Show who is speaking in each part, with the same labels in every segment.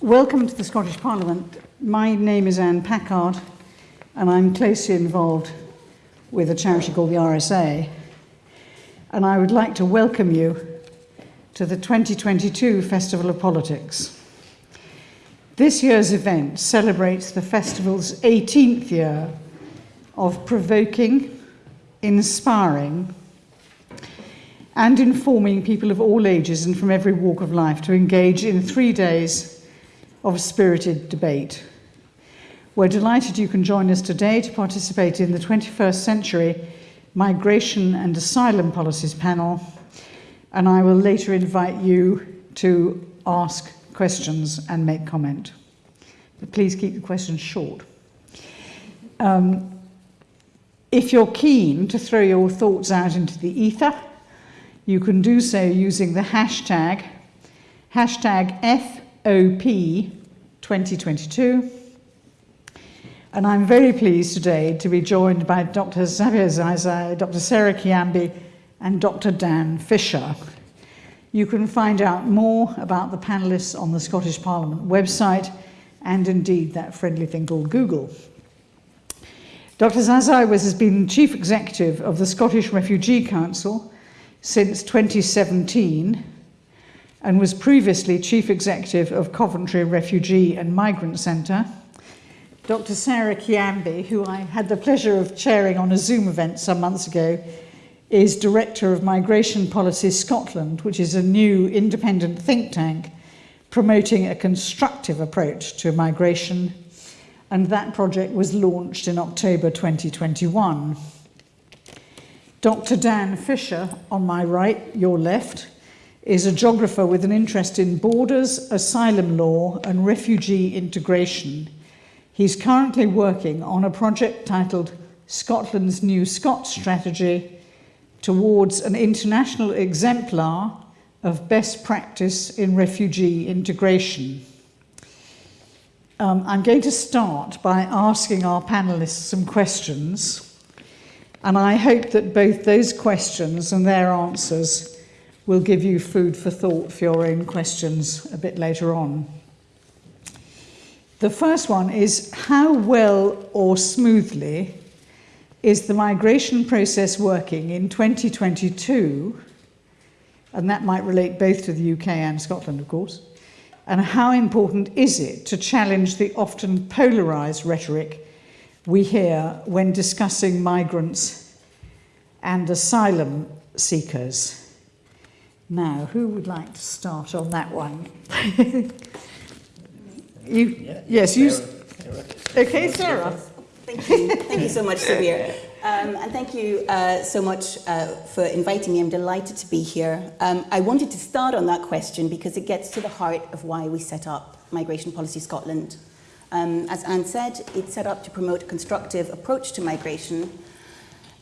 Speaker 1: welcome to the Scottish Parliament. My name is Anne Packard, and I'm closely involved with a charity called the RSA. And I would like to welcome you to the 2022 Festival of Politics. This year's event celebrates the festival's 18th year of provoking, inspiring, and informing people of all ages and from every walk of life to engage in three days of spirited debate. We're delighted you can join us today to participate in the 21st Century Migration and Asylum Policies panel, and I will later invite you to ask questions and make comment. But please keep the questions short. Um, if you're keen to throw your thoughts out into the ether, you can do so using the hashtag, hashtag FOP2022. And I'm very pleased today to be joined by Dr. Sabir Zazai, Dr. Sarah Kyambi, and Dr. Dan Fisher. You can find out more about the panelists on the Scottish Parliament website and indeed that friendly thing called Google. Dr. Zazai was, has been Chief Executive of the Scottish Refugee Council since 2017 and was previously Chief Executive of Coventry Refugee and Migrant Centre. Dr. Sarah Kyambi, who I had the pleasure of chairing on a Zoom event some months ago, is Director of Migration Policy Scotland, which is a new independent think tank promoting a constructive approach to migration, and that project was launched in October 2021. Dr. Dan Fisher, on my right, your left, is a geographer with an interest in borders, asylum law and refugee integration. He's currently working on a project titled Scotland's New Scots Strategy towards an international exemplar of best practice in refugee integration. Um, I'm going to start by asking our panelists some questions. And I hope that both those questions and their answers will give you food for thought for your own questions a bit later on. The first one is how well or smoothly is the migration process working in 2022? And that might relate both to the UK and Scotland, of course. And how important is it to challenge the often polarised rhetoric we hear when discussing migrants and asylum seekers. Now, who would like to start on that one? you,
Speaker 2: Yeah,
Speaker 1: yes, you.
Speaker 2: Sarah.
Speaker 1: Okay, Sarah.
Speaker 3: Thank you. Thank you so much, Sylvia. Um, and thank you uh, so much uh, for inviting me. I'm delighted to be here. Um, I wanted to start on that question because it gets to the heart of why we set up Migration Policy Scotland. Um, as Anne said, it's set up to promote a constructive approach to migration.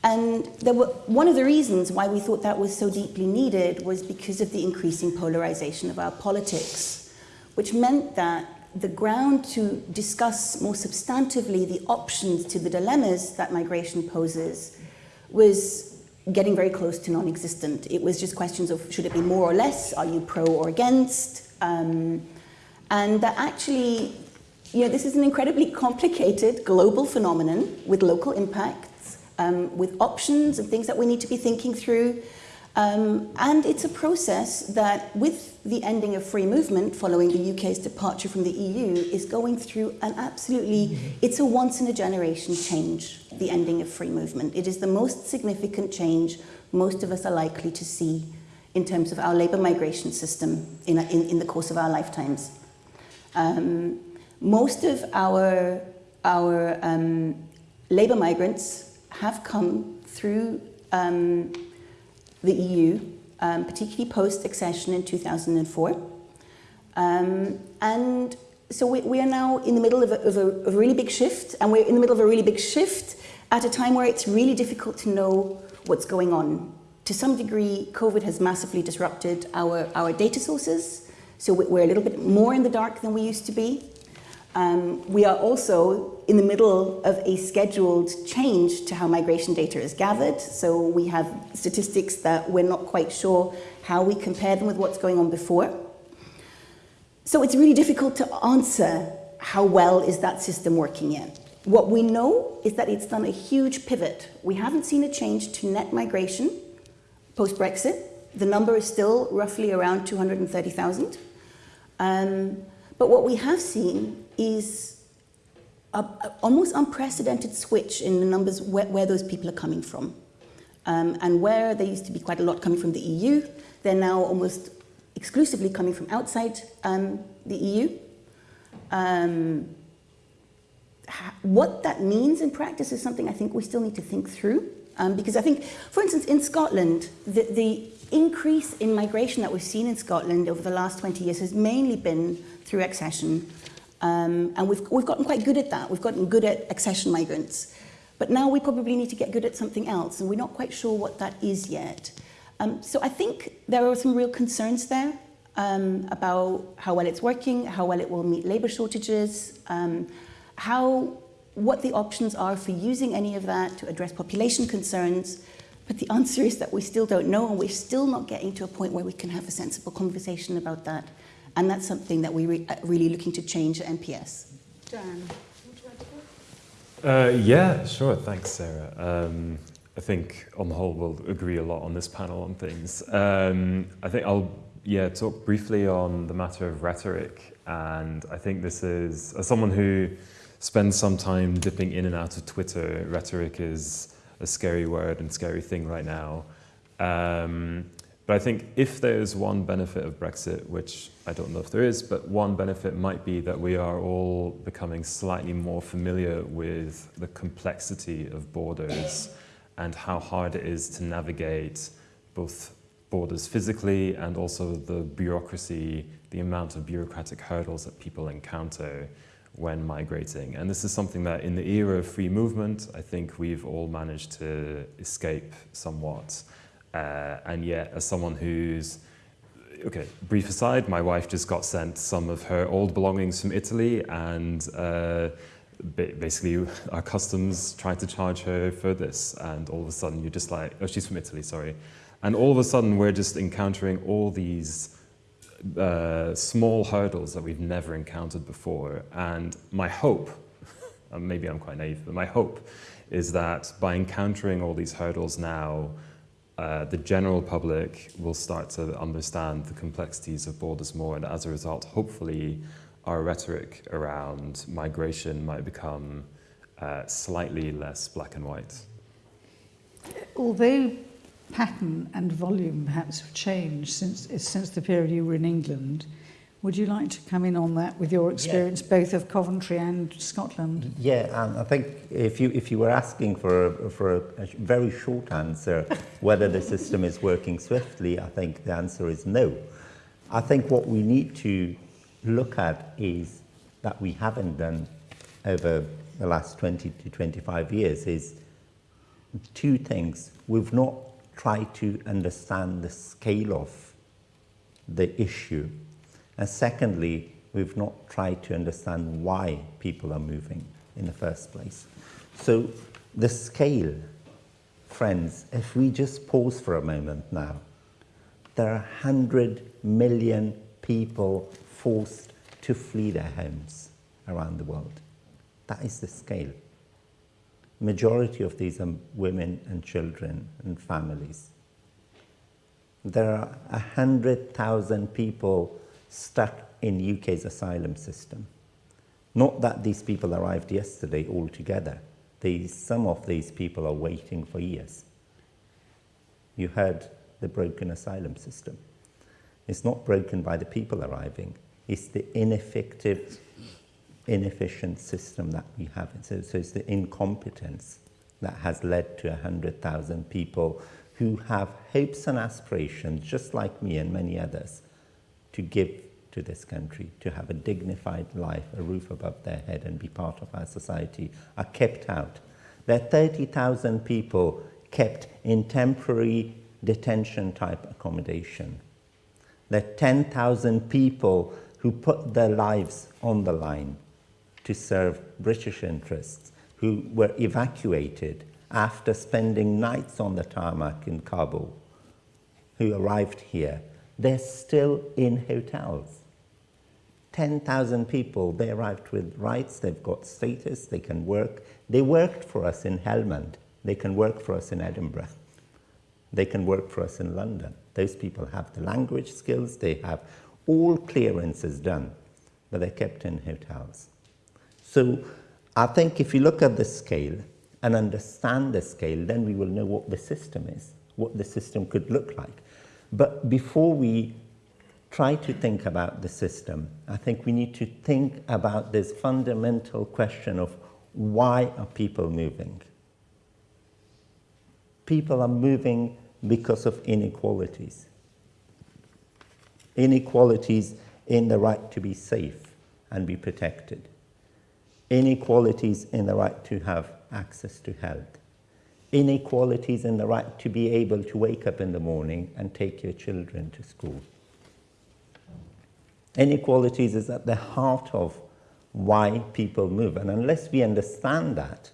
Speaker 3: And were, one of the reasons why we thought that was so deeply needed was because of the increasing polarization of our politics, which meant that the ground to discuss more substantively the options to the dilemmas that migration poses was getting very close to non-existent. It was just questions of should it be more or less, are you pro or against? Um, and that actually you know, this is an incredibly complicated global phenomenon with local impacts, um, with options and things that we need to be thinking through. Um, and it's a process that, with the ending of free movement following the UK's departure from the EU, is going through an absolutely, it's a once in a generation change, the ending of free movement. It is the most significant change most of us are likely to see in terms of our labour migration system in, a, in, in the course of our lifetimes. Um, most of our, our um, labour migrants have come through um, the EU, um, particularly post-accession in 2004. Um, and so we, we, are now in the middle of a, of, a, of a really big shift, and we're in the middle of a really big shift at a time where it's really difficult to know what's going on. To some degree, COVID has massively disrupted our, our data sources, so we're a little bit more in the dark than we used to be. Um, we are also in the middle of a scheduled change to how migration data is gathered. So we have statistics that we're not quite sure how we compare them with what's going on before. So it's really difficult to answer how well is that system working yet. What we know is that it's done a huge pivot. We haven't seen a change to net migration post-Brexit. The number is still roughly around 230,000. Um, but what we have seen is a, a almost unprecedented switch in the numbers where, where those people are coming from. Um, and where there used to be quite a lot coming from the EU, they're now almost exclusively coming from outside um, the EU. Um, what that means in practice is something I think we still need to think through. Um, because I think, for instance, in Scotland, the, the increase in migration that we've seen in Scotland over the last 20 years has mainly been through accession. Um, and we've, we've gotten quite good at that. We've gotten good at accession migrants. But now we probably need to get good at something else, and we're not quite sure what that is yet. Um, so I think there are some real concerns there um, about how well it's working, how well it will meet labour shortages, um, how, what the options are for using any of that to address population concerns. But the answer is that we still don't know, and we're still not getting to a point where we can have a sensible conversation about that. And that's something that we're re uh, really looking to change at MPS.
Speaker 1: Dan.
Speaker 2: Uh, yeah, sure. Thanks, Sarah. Um, I think on the whole we'll agree a lot on this panel on things. Um, I think I'll yeah talk briefly on the matter of rhetoric, and I think this is as someone who spends some time dipping in and out of Twitter. Rhetoric is a scary word and scary thing right now. Um, but I think if there's one benefit of Brexit, which I don't know if there is, but one benefit might be that we are all becoming slightly more familiar with the complexity of borders and how hard it is to navigate both borders physically and also the bureaucracy, the amount of bureaucratic hurdles that people encounter when migrating. And this is something that in the era of free movement, I think we've all managed to escape somewhat. Uh, and yet, as someone who's, okay, brief aside, my wife just got sent some of her old belongings from Italy and uh, basically our customs tried to charge her for this. And all of a sudden you're just like, oh, she's from Italy, sorry. And all of a sudden we're just encountering all these uh, small hurdles that we've never encountered before. And my hope, maybe I'm quite naive, but my hope is that by encountering all these hurdles now, uh, the general public will start to understand the complexities of borders more and as a result, hopefully, our rhetoric around migration might become uh, slightly less black and white.
Speaker 1: Although pattern and volume perhaps have changed since, since the period you were in England, Would you like to come in on that with your experience yeah. both of Coventry and Scotland?
Speaker 4: Yeah, and I think if you, if you were asking for, a, for a, a very short answer whether the system is working swiftly, I think the answer is no. I think what we need to look at is that we haven't done over the last 20 to 25 years is two things. We've not tried to understand the scale of the issue and secondly, we've not tried to understand why people are moving in the first place. So the scale, friends, if we just pause for a moment now, there are 100 million people forced to flee their homes around the world. That is the scale. Majority of these are women and children and families. There are 100,000 people stuck in UK's asylum system. Not that these people arrived yesterday altogether. These, some of these people are waiting for years. You heard the broken asylum system. It's not broken by the people arriving. It's the ineffective, inefficient system that we have. So, so it's the incompetence that has led to 100,000 people who have hopes and aspirations, just like me and many others, to give to this country, to have a dignified life, a roof above their head and be part of our society, are kept out. There are 30,000 people kept in temporary detention type accommodation. There are 10,000 people who put their lives on the line to serve British interests, who were evacuated after spending nights on the tarmac in Kabul, who arrived here they're still in hotels. 10,000 people, they arrived with rights, they've got status, they can work. They worked for us in Helmand, they can work for us in Edinburgh, they can work for us in London. Those people have the language skills, they have all clearances done, but they're kept in hotels. So I think if you look at the scale and understand the scale, then we will know what the system is, what the system could look like. But before we try to think about the system, I think we need to think about this fundamental question of why are people moving? People are moving because of inequalities. Inequalities in the right to be safe and be protected. Inequalities in the right to have access to health. Inequalities in the right to be able to wake up in the morning and take your children to school. Inequalities is at the heart of why people move. And unless we understand that,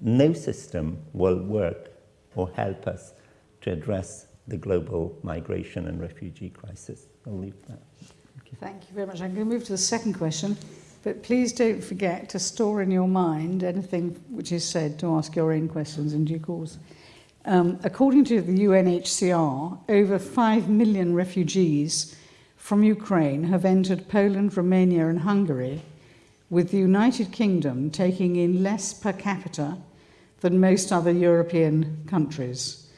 Speaker 4: no system will work or help us to address the global migration and refugee crisis. I'll leave that.
Speaker 1: Thank you. Thank you very much. I'm going to move to the second question, but please don't forget to store in your mind anything which is said to ask your own questions in due course. Um, according to the UNHCR, over 5 million refugees from Ukraine have entered Poland, Romania and Hungary, with the United Kingdom taking in less per capita than most other European countries.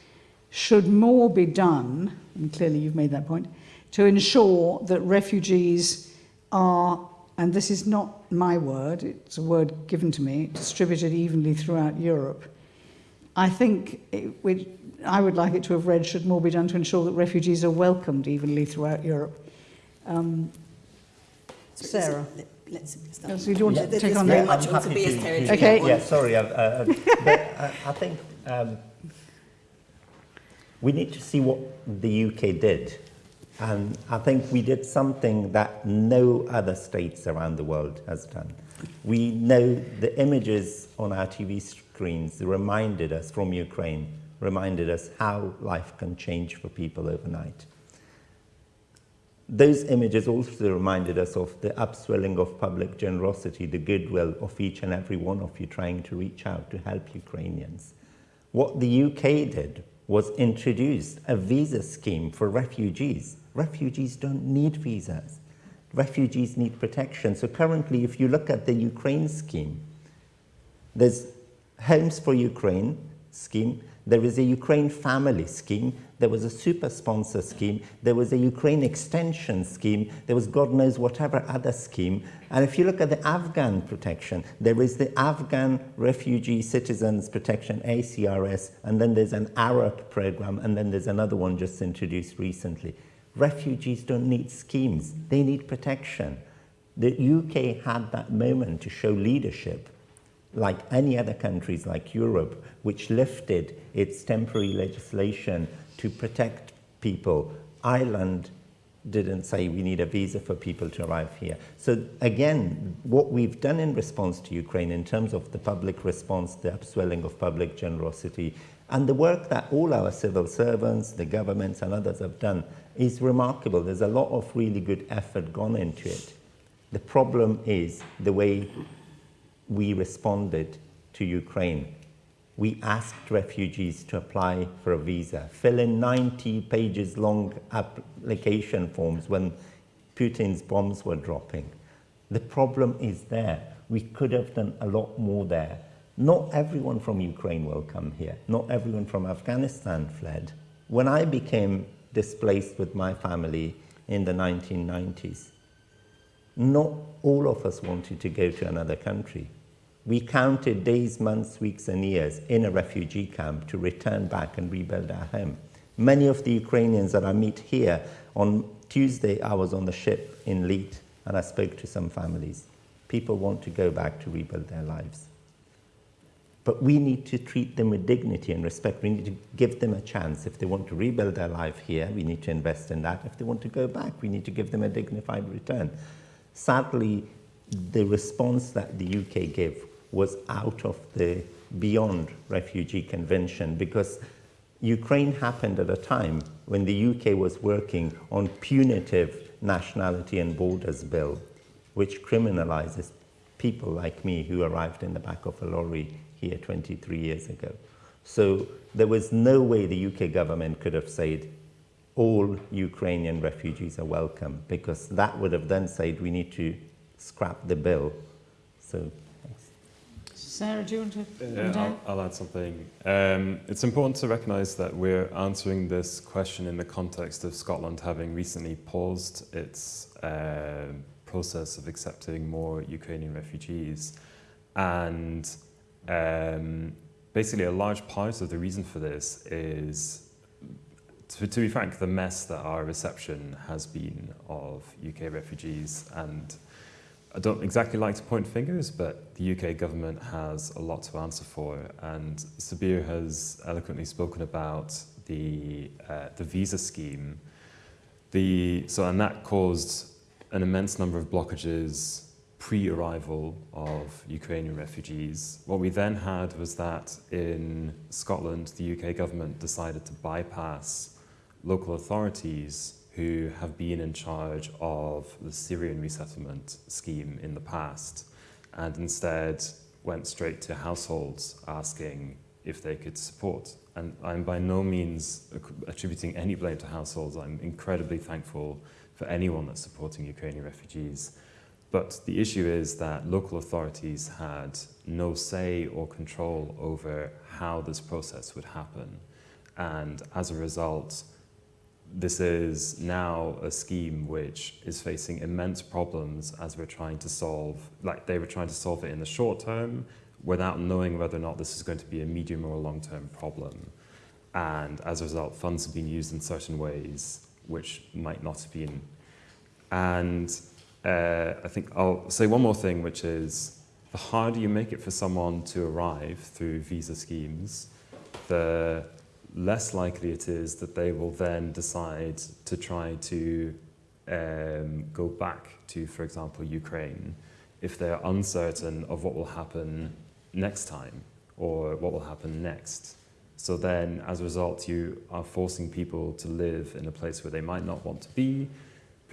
Speaker 1: Should more be done, and clearly you've made that point, to ensure that refugees are, and this is not my word, it's a word given to me, distributed evenly throughout Europe. I think it, I would like it to have read, should more be done to ensure that refugees are welcomed evenly throughout Europe. Um, Sarah.
Speaker 3: Let's start.
Speaker 1: Yes, we do want to take on
Speaker 3: very
Speaker 1: that.
Speaker 3: much
Speaker 4: I'm happy
Speaker 3: Tobias
Speaker 4: to- to-
Speaker 1: Okay.
Speaker 4: Yeah, sorry. I've, uh, but I, I think um, we need to see what the UK did. And I think we did something that no other states around the world has done. We know the images on our TV screens reminded us from Ukraine, reminded us how life can change for people overnight. Those images also reminded us of the upswelling of public generosity, the goodwill of each and every one of you trying to reach out to help Ukrainians. What the UK did was introduce a visa scheme for refugees. Refugees don't need visas. Refugees need protection. So currently, if you look at the Ukraine scheme, there's Homes for Ukraine scheme, there is a Ukraine family scheme, there was a super sponsor scheme, there was a Ukraine extension scheme, there was God knows whatever other scheme. And if you look at the Afghan protection, there is the Afghan Refugee Citizens Protection, ACRS, and then there's an ARAP program, and then there's another one just introduced recently. Refugees don't need schemes, they need protection. The UK had that moment to show leadership like any other countries like Europe, which lifted its temporary legislation to protect people. Ireland didn't say we need a visa for people to arrive here. So again, what we've done in response to Ukraine in terms of the public response, the upswelling of public generosity, and the work that all our civil servants, the governments and others have done is remarkable. There's a lot of really good effort gone into it. The problem is the way we responded to Ukraine. We asked refugees to apply for a visa, fill in 90 pages long application forms when Putin's bombs were dropping. The problem is there. We could have done a lot more there. Not everyone from Ukraine will come here. Not everyone from Afghanistan fled. When I became displaced with my family in the 1990s, not all of us wanted to go to another country. We counted days, months, weeks, and years in a refugee camp to return back and rebuild our home. Many of the Ukrainians that I meet here, on Tuesday, I was on the ship in Leith and I spoke to some families. People want to go back to rebuild their lives. But we need to treat them with dignity and respect. We need to give them a chance. If they want to rebuild their life here, we need to invest in that. If they want to go back, we need to give them a dignified return. Sadly, the response that the UK gave was out of the beyond refugee convention because Ukraine happened at a time when the UK was working on punitive nationality and borders bill. which criminalizes people like me who arrived in the back of a lorry here 23 years ago. So there was no way the UK government could have said all Ukrainian refugees are welcome because that would have then said we need to scrap the bill. So thanks.
Speaker 1: Sarah, do you want to?
Speaker 2: Yeah, I'll, I'll add something. Um, it's important to recognise that we're answering this question in the context of Scotland having recently paused its uh, process of accepting more Ukrainian refugees. And um, basically, a large part of the reason for this is, to, to be frank, the mess that our reception has been of UK refugees and I don't exactly like to point fingers, but the UK government has a lot to answer for. And Sabir has eloquently spoken about the, uh, the visa scheme. The, so, and that caused an immense number of blockages pre-arrival of Ukrainian refugees. What we then had was that in Scotland, the UK government decided to bypass local authorities who have been in charge of the Syrian resettlement scheme in the past and instead went straight to households asking if they could support. And I'm by no means attributing any blame to households. I'm incredibly thankful for anyone that's supporting Ukrainian refugees. But the issue is that local authorities had no say or control over how this process would happen. And as a result, this is now a scheme which is facing immense problems as we're trying to solve, like they were trying to solve it in the short term without knowing whether or not this is going to be a medium or a long-term problem. And as a result, funds have been used in certain ways which might not have been. And uh, I think I'll say one more thing, which is the harder you make it for someone to arrive through visa schemes, the less likely it is that they will then decide to try to um, go back to, for example, Ukraine if they're uncertain of what will happen next time or what will happen next. So then, as a result, you are forcing people to live in a place where they might not want to be,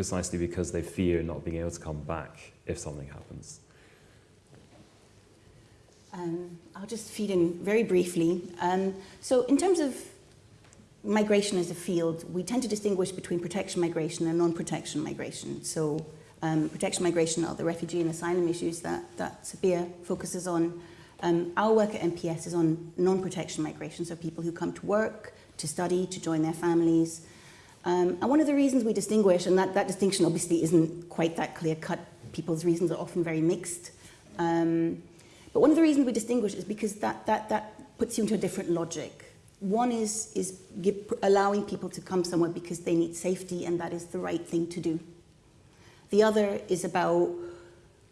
Speaker 2: precisely because they fear not being able to come back if something happens.
Speaker 3: Um, I'll just feed in very briefly. Um, so in terms of migration as a field, we tend to distinguish between protection migration and non-protection migration. So um, protection migration are the refugee and asylum issues that, that focuses on. Um, our work at MPS is on non-protection migration, so people who come to work, to study, to join their families. Um, and one of the reasons we distinguish, and that, that distinction obviously isn't quite that clear-cut, people's reasons are often very mixed. Um, but one of the reasons we distinguish is because that, that, that puts you into a different logic. One is, is give, allowing people to come somewhere because they need safety and that is the right thing to do. The other is about,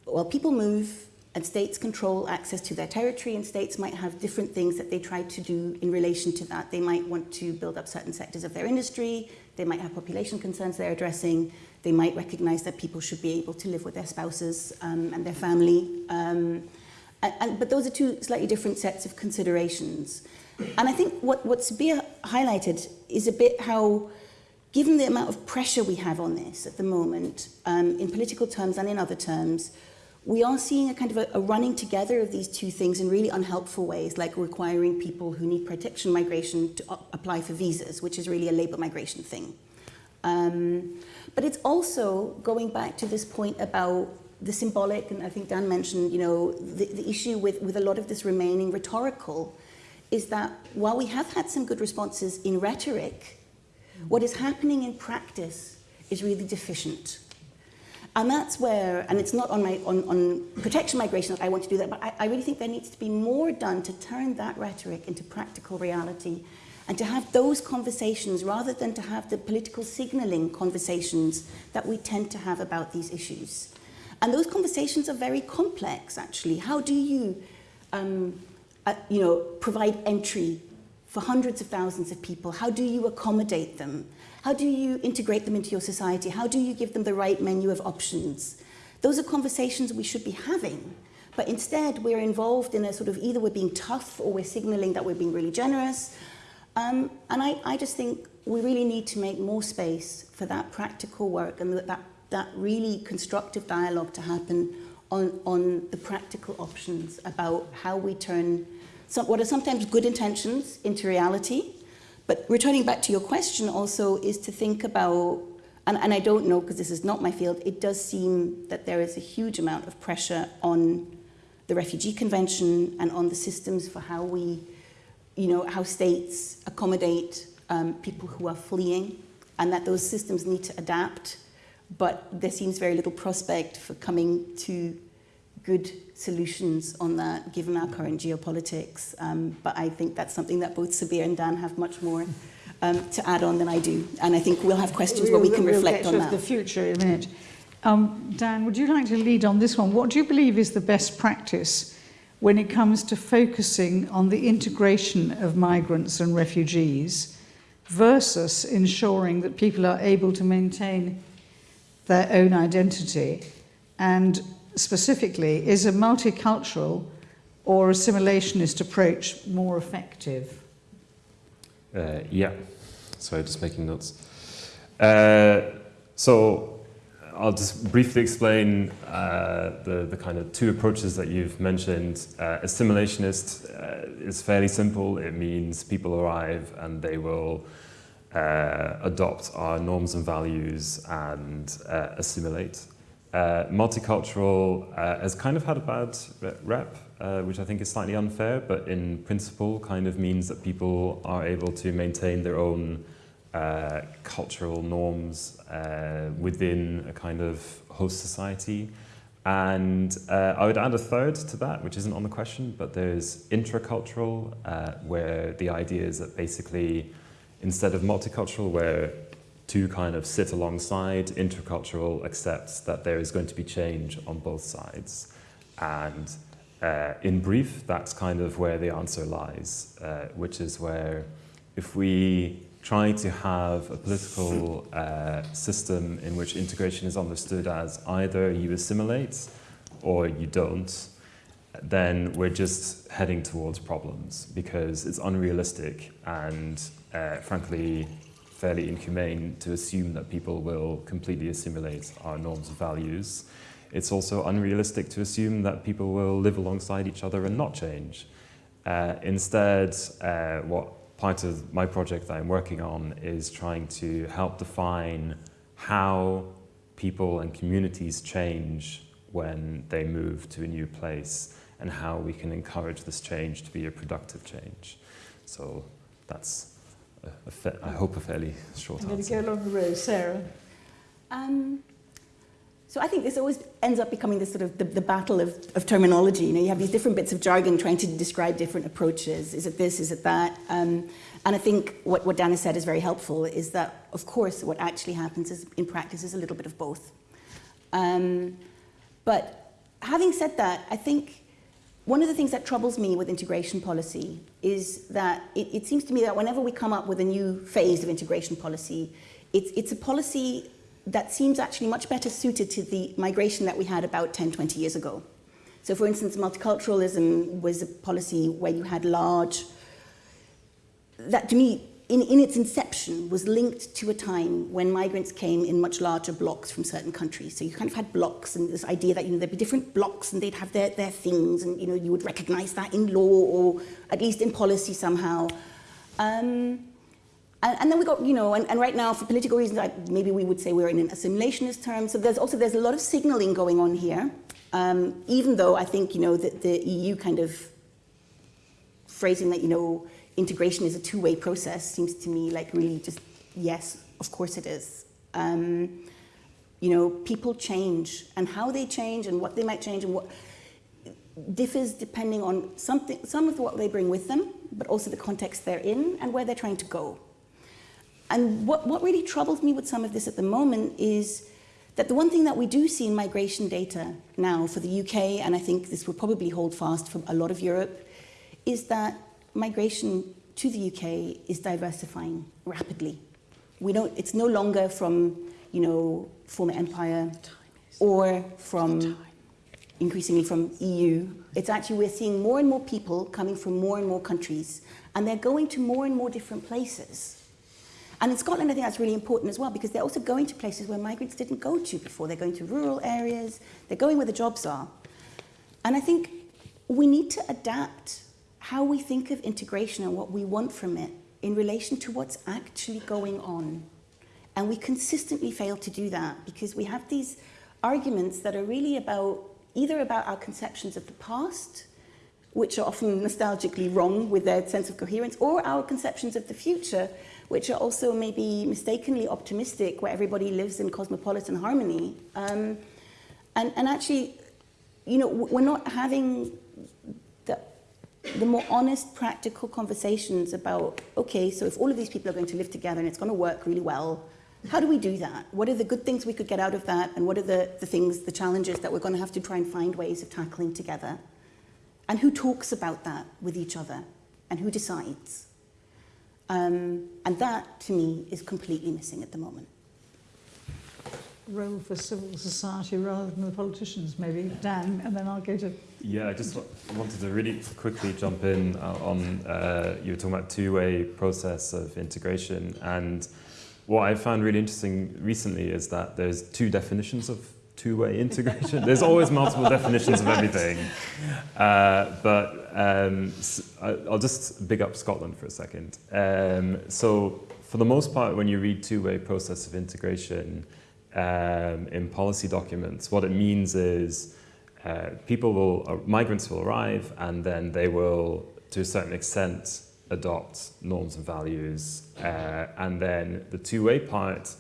Speaker 3: well, people move and states control access to their territory and states might have different things that they try to do in relation to that. They might want to build up certain sectors of their industry, they might have population concerns they're addressing, they might recognize that people should be able to live with their spouses um, and their family. Um, and, and, but those are two slightly different sets of considerations. And I think what, what Sabir highlighted is a bit how, given the amount of pressure we have on this at the moment, um, in political terms and in other terms, we are seeing a kind of a, a running together of these two things in really unhelpful ways, like requiring people who need protection migration to apply for visas, which is really a labour migration thing. Um, but it's also going back to this point about the symbolic, and I think Dan mentioned, you know, the, the issue with, with a lot of this remaining rhetorical is that while we have had some good responses in rhetoric, what is happening in practice is really deficient. And that's where, and it's not on, my, on, on protection migration that I want to do that, but I, I really think there needs to be more done to turn that rhetoric into practical reality and to have those conversations rather than to have the political signaling conversations that we tend to have about these issues. And those conversations are very complex, actually. How do you um, uh, you know, provide entry for hundreds of thousands of people? How do you accommodate them? How do you integrate them into your society? How do you give them the right menu of options? Those are conversations we should be having. But instead, we're involved in a sort of either we're being tough or we're signaling that we're being really generous. Um, and I, I just think we really need to make more space for that practical work and that, that really constructive dialogue to happen on, on the practical options about how we turn some, what are sometimes good intentions into reality. But returning back to your question also is to think about, and, and I don't know because this is not my field, it does seem that there is a huge amount of pressure on the Refugee Convention and on the systems for how we, you know, how states accommodate um, people who are fleeing and that those systems need to adapt. But there seems very little prospect for coming to good solutions on that, given our current geopolitics. Um, but I think that's something that both Sabir and Dan have much more um, to add on than I do. And I think we'll have questions where we can
Speaker 1: we'll
Speaker 3: reflect on that.
Speaker 1: the future in a minute. Um, Dan, would you like to lead on this one? What do you believe is the best practice when it comes to focusing on the integration of migrants and refugees versus ensuring that people are able to maintain their own identity? And specifically, is a multicultural or assimilationist approach more effective?
Speaker 2: Uh, yeah, sorry, just making notes. Uh, so I'll just briefly explain uh, the, the kind of two approaches that you've mentioned. Uh, assimilationist uh, is fairly simple. It means people arrive and they will uh, adopt our norms and values and assimilate. Uh, multicultural uh, has kind of had a bad rep, uh, which I think is slightly unfair, but in principle kind of means that people are able to maintain their own uh, cultural norms uh, within a kind of host society. And I would add a third to that, which isn't on the question, but there's intercultural, where the idea is that basically instead of multicultural, where two kind of sit alongside. Intercultural accepts that there is going to be change on both sides. And uh, in brief, that's kind of where the answer lies, uh, which is where if we try to have a political uh, system in which integration is understood as either you assimilate or you don't, then we're just heading towards problems because it's unrealistic and uh, frankly fairly inhumane to assume that people will completely assimilate our norms and values. It's also unrealistic to assume that people will live alongside each other and not change. Uh, instead, uh, what part of my project that I'm working on is trying to help define how people and communities change when they move to a new place and how we can encourage this change to be a productive change. So that's a, a I hope a fairly short
Speaker 1: I'm going to go along the row. Sarah?
Speaker 3: Um, so I think this always ends up becoming this sort of the, the battle of, of terminology. You know, you have these different bits of jargon trying to describe different approaches. Is it this? Is it that? Um, and I think what, what Dan has said is very helpful. Is that of course what actually happens is in practice is a little bit of both. Um, but having said that, I think one of the things that troubles me with integration policy is that it, it, seems to me that whenever we come up with a new phase of integration policy, it's, it's a policy that seems actually much better suited to the migration that we had about 10, 20 years ago. So for instance, multiculturalism was a policy where you had large, that to me in, in its inception, was linked to a time when migrants came in much larger blocks from certain countries. So you kind of had blocks and this idea that you know, there'd be different blocks and they'd have their, their things and you, know, you would recognize that in law or at least in policy somehow. Um, and, and, then we got, you know, and, and right now for political reasons, I, maybe we would say we're in an assimilationist term. So there's also, there's a lot of signaling going on here. Um, even though I think, you know, that the EU kind of phrasing that, you know, integration is a two-way process seems to me like really just, yes, of course it is. Um, you know, people change and how they change and what they might change and what differs depending on something, some of what they bring with them, but also the context they're in and where they're trying to go. And what, what really troubles me with some of this at the moment is that the one thing that we do see in migration data now for the UK, and I think this will probably hold fast for a lot of Europe, is that migration to the UK is diversifying rapidly. We don't, it's no longer from, you know, former empire or from increasingly from EU. It's actually we're seeing more and more people coming from more and more countries and they're going to more and more different places. And in Scotland, I think that's really important as well because they're also going to places where migrants didn't go to before. They're going to rural areas, they're going where the jobs are. And I think we need to adapt how we think of integration and what we want from it in relation to what's actually going on. And we consistently fail to do that because we have these arguments that are really about either about our conceptions of the past, which are often nostalgically wrong with their sense of coherence, or our conceptions of the future, which are also maybe mistakenly optimistic, where everybody lives in cosmopolitan harmony. Um, and, and actually, you know, we're not having the, more honest, practical conversations about, okay, so if all of these people are going to live together and it's going to work really well, how do we do that? What are the good things we could get out of that? And what are the, the things, the challenges that we're going to have to try and find ways of tackling together? And who talks about that with each other? And who decides? Um, and that, to me, is completely missing at the moment.
Speaker 1: Role for civil society rather than the politicians, maybe. Dan, and then I'll go to...
Speaker 2: Yeah, I just wanted to really quickly jump in uh, on, uh, you were talking about two-way process of integration and what I found really interesting recently is that there's two definitions of two-way integration. there's always multiple definitions of everything. Uh, but um, I'll just big up Scotland for a second. Um, so for the most part, when you read two-way process of integration um, in policy documents, what it means is uh, people will, uh, migrants will arrive and then they will, to a certain extent, adopt norms and values. Uh, and then the two-way part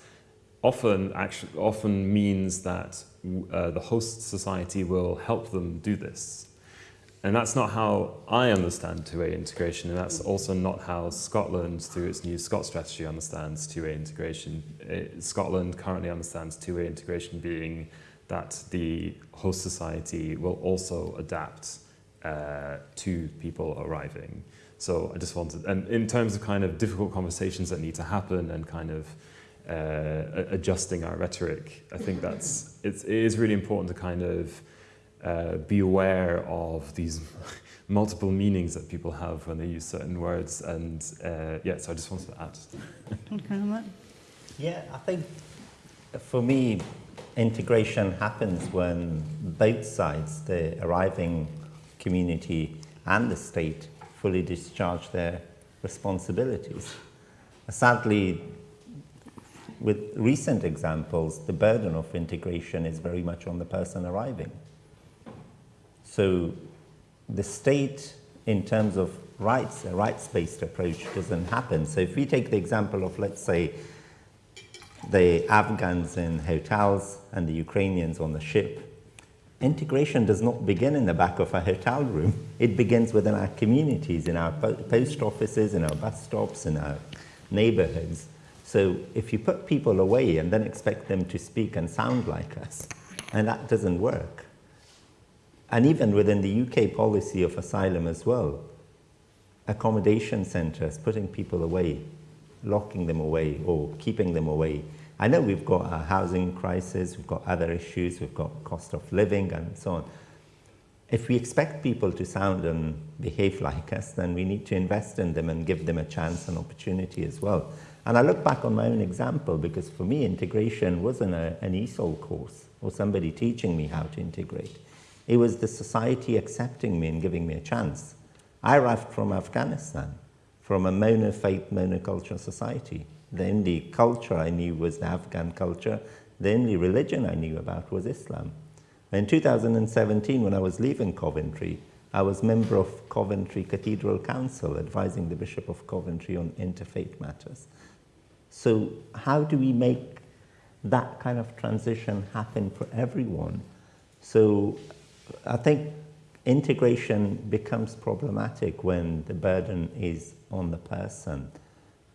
Speaker 2: often, actually, often means that uh, the host society will help them do this. And that's not how I understand two-way integration, and that's also not how Scotland, through its new Scot strategy, understands two-way integration. It, uh, Scotland currently understands two-way integration being that the host society will also adapt uh, to people arriving. So I just wanted, and in terms of kind of difficult conversations that need to happen and kind of uh, adjusting our rhetoric, I think that's, it's, it is really important to kind of uh, be aware of these multiple meanings that people have when they use certain words. And uh, yeah, so I just wanted to add.
Speaker 1: okay,
Speaker 4: yeah, I think for me, integration happens when both sides, the arriving community and the state, fully discharge their responsibilities. Sadly, with recent examples, the burden of integration is very much on the person arriving. So the state, in terms of rights, a rights-based approach doesn't happen. So if we take the example of, let's say, the Afghans in hotels and the Ukrainians on the ship, Integration does not begin in the back of a hotel room. It begins within our communities, in our post offices, in our bus stops, in our neighborhoods. So if you put people away and then expect them to speak and sound like us, and that doesn't work. And even within the UK policy of asylum as well, accommodation centres, putting people away, locking them away or keeping them away, I know we've got a housing crisis, we've got other issues, we've got cost of living and so on. If we expect people to sound and behave like us, then we need to invest in them and give them a chance and opportunity as well. And I look back on my own example because for me, integration wasn't a, an ESOL course or somebody teaching me how to integrate. It was the society accepting me and giving me a chance. I arrived from Afghanistan, from a monofaith, monoculture society. The only culture I knew was the Afghan culture. The only religion I knew about was Islam. In 2017, when I was leaving Coventry, I was member of Coventry Cathedral Council, advising the Bishop of Coventry on interfaith matters. So how do we make that kind of transition happen for everyone? So I think integration becomes problematic when the burden is on the person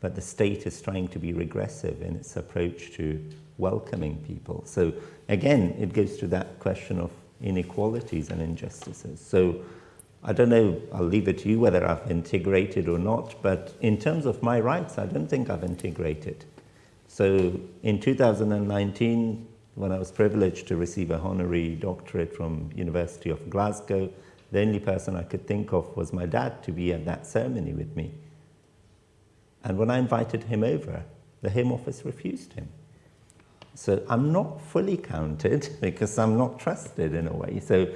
Speaker 4: but the state is trying to be regressive in its approach to welcoming people. So again, it goes to that question of inequalities and injustices. So I don't know, I'll leave it to you whether I've integrated or not, but in terms of my rights, I don't think I've integrated. So in 2019, when I was privileged to receive a honorary doctorate from University of Glasgow, the only person I could think of was my dad to be at that ceremony with me. And when I invited him over, the Home Office refused him. So I'm not fully counted because I'm not trusted in a way. So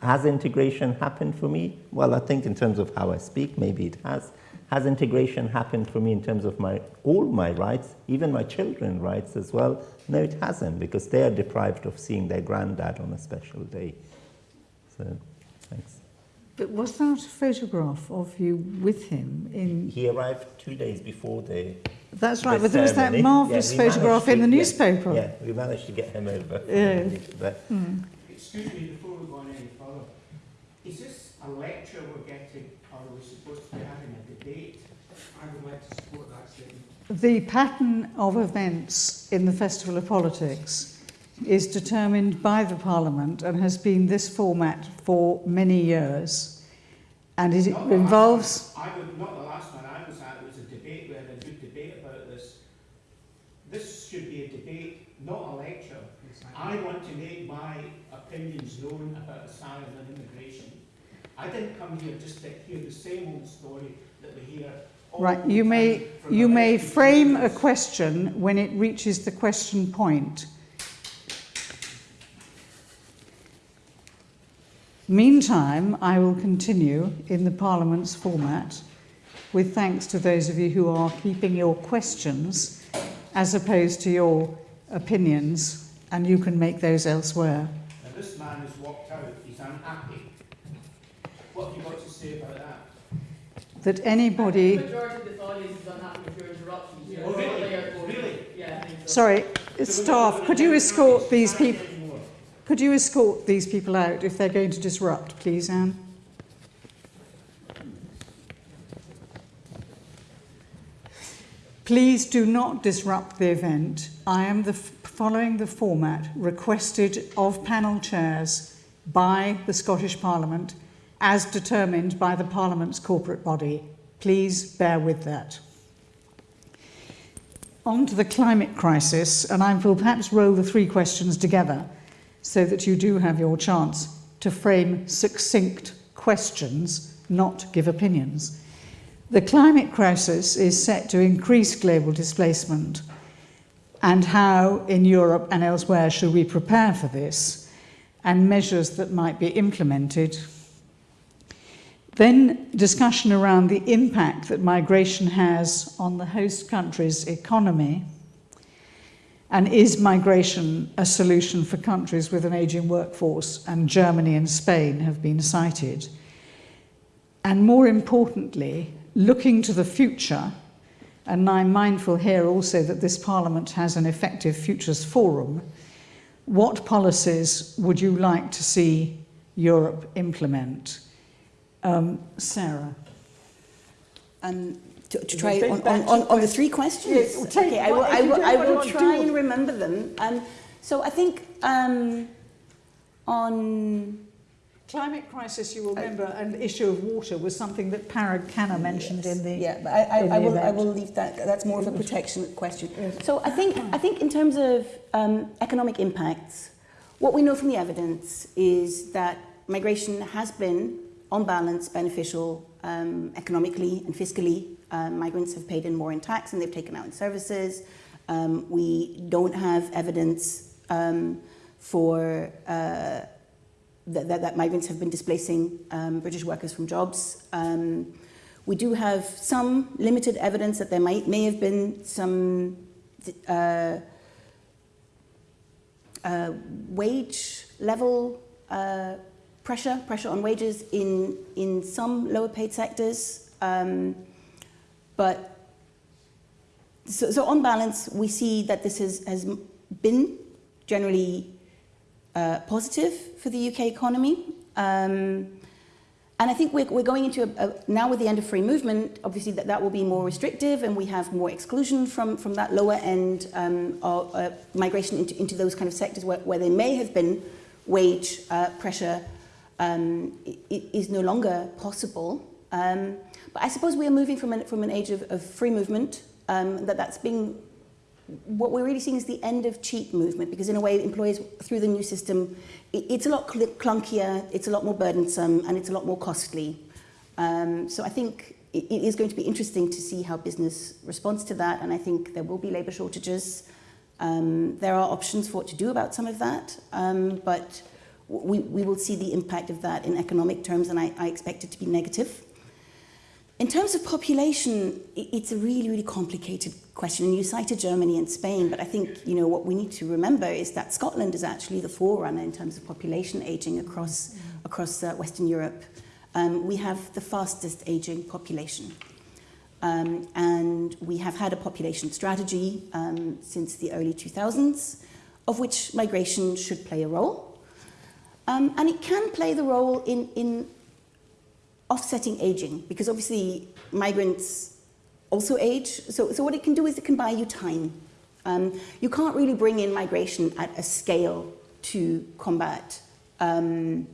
Speaker 4: has integration happened for me? Well, I think in terms of how I speak, maybe it has. Has integration happened for me in terms of my all my rights, even my children's rights as well? No, it hasn't because they are deprived of seeing their granddad on a special day. So, thanks.
Speaker 1: But was that a photograph of you with him in...
Speaker 4: He arrived two days before the
Speaker 1: That's right,
Speaker 4: the
Speaker 1: but there was that marvellous
Speaker 4: Yeah,
Speaker 1: photograph
Speaker 4: managed
Speaker 1: in the
Speaker 4: to- yeah,
Speaker 1: newspaper.
Speaker 4: Yeah, we managed to get him over.
Speaker 1: Yeah.
Speaker 4: But hmm.
Speaker 5: Excuse me, before we go on any further, is this a lecture we're getting, or are we supposed to be having a debate? I would like to support that statement.
Speaker 1: The pattern of events in the Festival of Politics is determined by the Parliament and has been this format for many years. And it
Speaker 5: Not
Speaker 1: involves...
Speaker 5: one. I would, not the last one I was at, it was a debate, we had a good debate about this. This should be a debate, not a lecture. I want to make my opinions known about asylum and immigration. I didn't come here just to hear the same old story that we hear
Speaker 1: Right, you may, you may frame a question when it reaches the question point. Meantime, I will continue in the Parliament's format with thanks to those of you who are keeping your questions as opposed to your opinions, and you can make those elsewhere.
Speaker 5: And this man has walked out, he's unhappy. What have you got to say about that?
Speaker 1: That
Speaker 6: The
Speaker 1: anybody...
Speaker 6: majority of this audience is unhappy with your anybody...
Speaker 5: Oh, really? Really?
Speaker 6: Yeah, so.
Speaker 1: Sorry, staff, could you escort these people... Could you escort these people out if they're going to disrupt, please, Anne? Please do not disrupt the event. I am the, following the format requested of panel chairs by the Scottish Parliament as determined by the Parliament's corporate body. Please bear with that. On to the climate crisis, and I will perhaps roll the three questions together so that you do have your chance to frame succinct questions, not give opinions. The climate crisis is set to increase global displacement, and how in Europe and elsewhere should we prepare for this, and measures that might be implemented. Then discussion around the impact that migration has on the host country's economy. And is migration a solution for countries with an ageing workforce? And Germany and Spain have been cited. And more importantly, looking to the future, and I'm mindful here also that this Parliament has an effective Futures Forum, what policies would you like to see Europe implement? Um, Sarah.
Speaker 3: Um, to, to try on, on, on, on the three questions.
Speaker 1: Yes, well, take
Speaker 3: okay, I will, I will, I will, I will try and remember them. Um, so I think um, on
Speaker 1: Climate crisis, you will remember, and the issue of water was something that Parag Khanna mentioned in the.
Speaker 3: yeah, but I, I, I
Speaker 1: the
Speaker 3: will I will leave that. That's more of a protection question. So I think I think in terms of um, economic impacts, what we know from the evidence is that migration has been, on balance, beneficial um, economically and fiscally. Um, migrants have paid in more in tax and they've taken out in services. Um, we don't have evidence um, for uh, that, that, that migrants have been displacing um, British workers from jobs. Um, we do have some limited evidence that there might may have been some uh, uh, wage level uh, pressure, pressure on wages in, in some lower paid sectors. Um, but so, so on balance, we see that this has, has been generally uh, positive for the UK economy. Um, and I think we're, we're going into a, a, now with the end of free movement, obviously that, that will be more restrictive and we have more exclusion from, from that lower end um, of, uh, migration into, into those kind of sectors where, where there may have been wage uh, pressure um, is no longer possible. Um, but I suppose we are moving from an, from an age of, of free movement, um, that that's being what we're really seeing is the end of cheap movement because in a way employers through the new system it, it's a lot cl- clunkier it's a lot more burdensome and it's a lot more costly um, so I think it, it is going to be interesting to see how business responds to that, and I think there will be labour shortages. Um, there are options for what to do about some of that, um, but we, we will see the impact of that in economic terms, and I, I expect it to be negative. In terms of population, it's a really, really complicated question. And you cited Germany and Spain, but I think you know what we need to remember is that Scotland is actually the forerunner in terms of population aging across across uh, Western Europe. Um, we have the fastest aging population. Um, and we have had a population strategy um, since the early 2000s, of which migration should play a role. Um, and it can play the role in, in offsetting aging, because obviously migrants also age. So, so what it can do is it can buy you time. Um, you can't really bring in migration at a scale to combat um,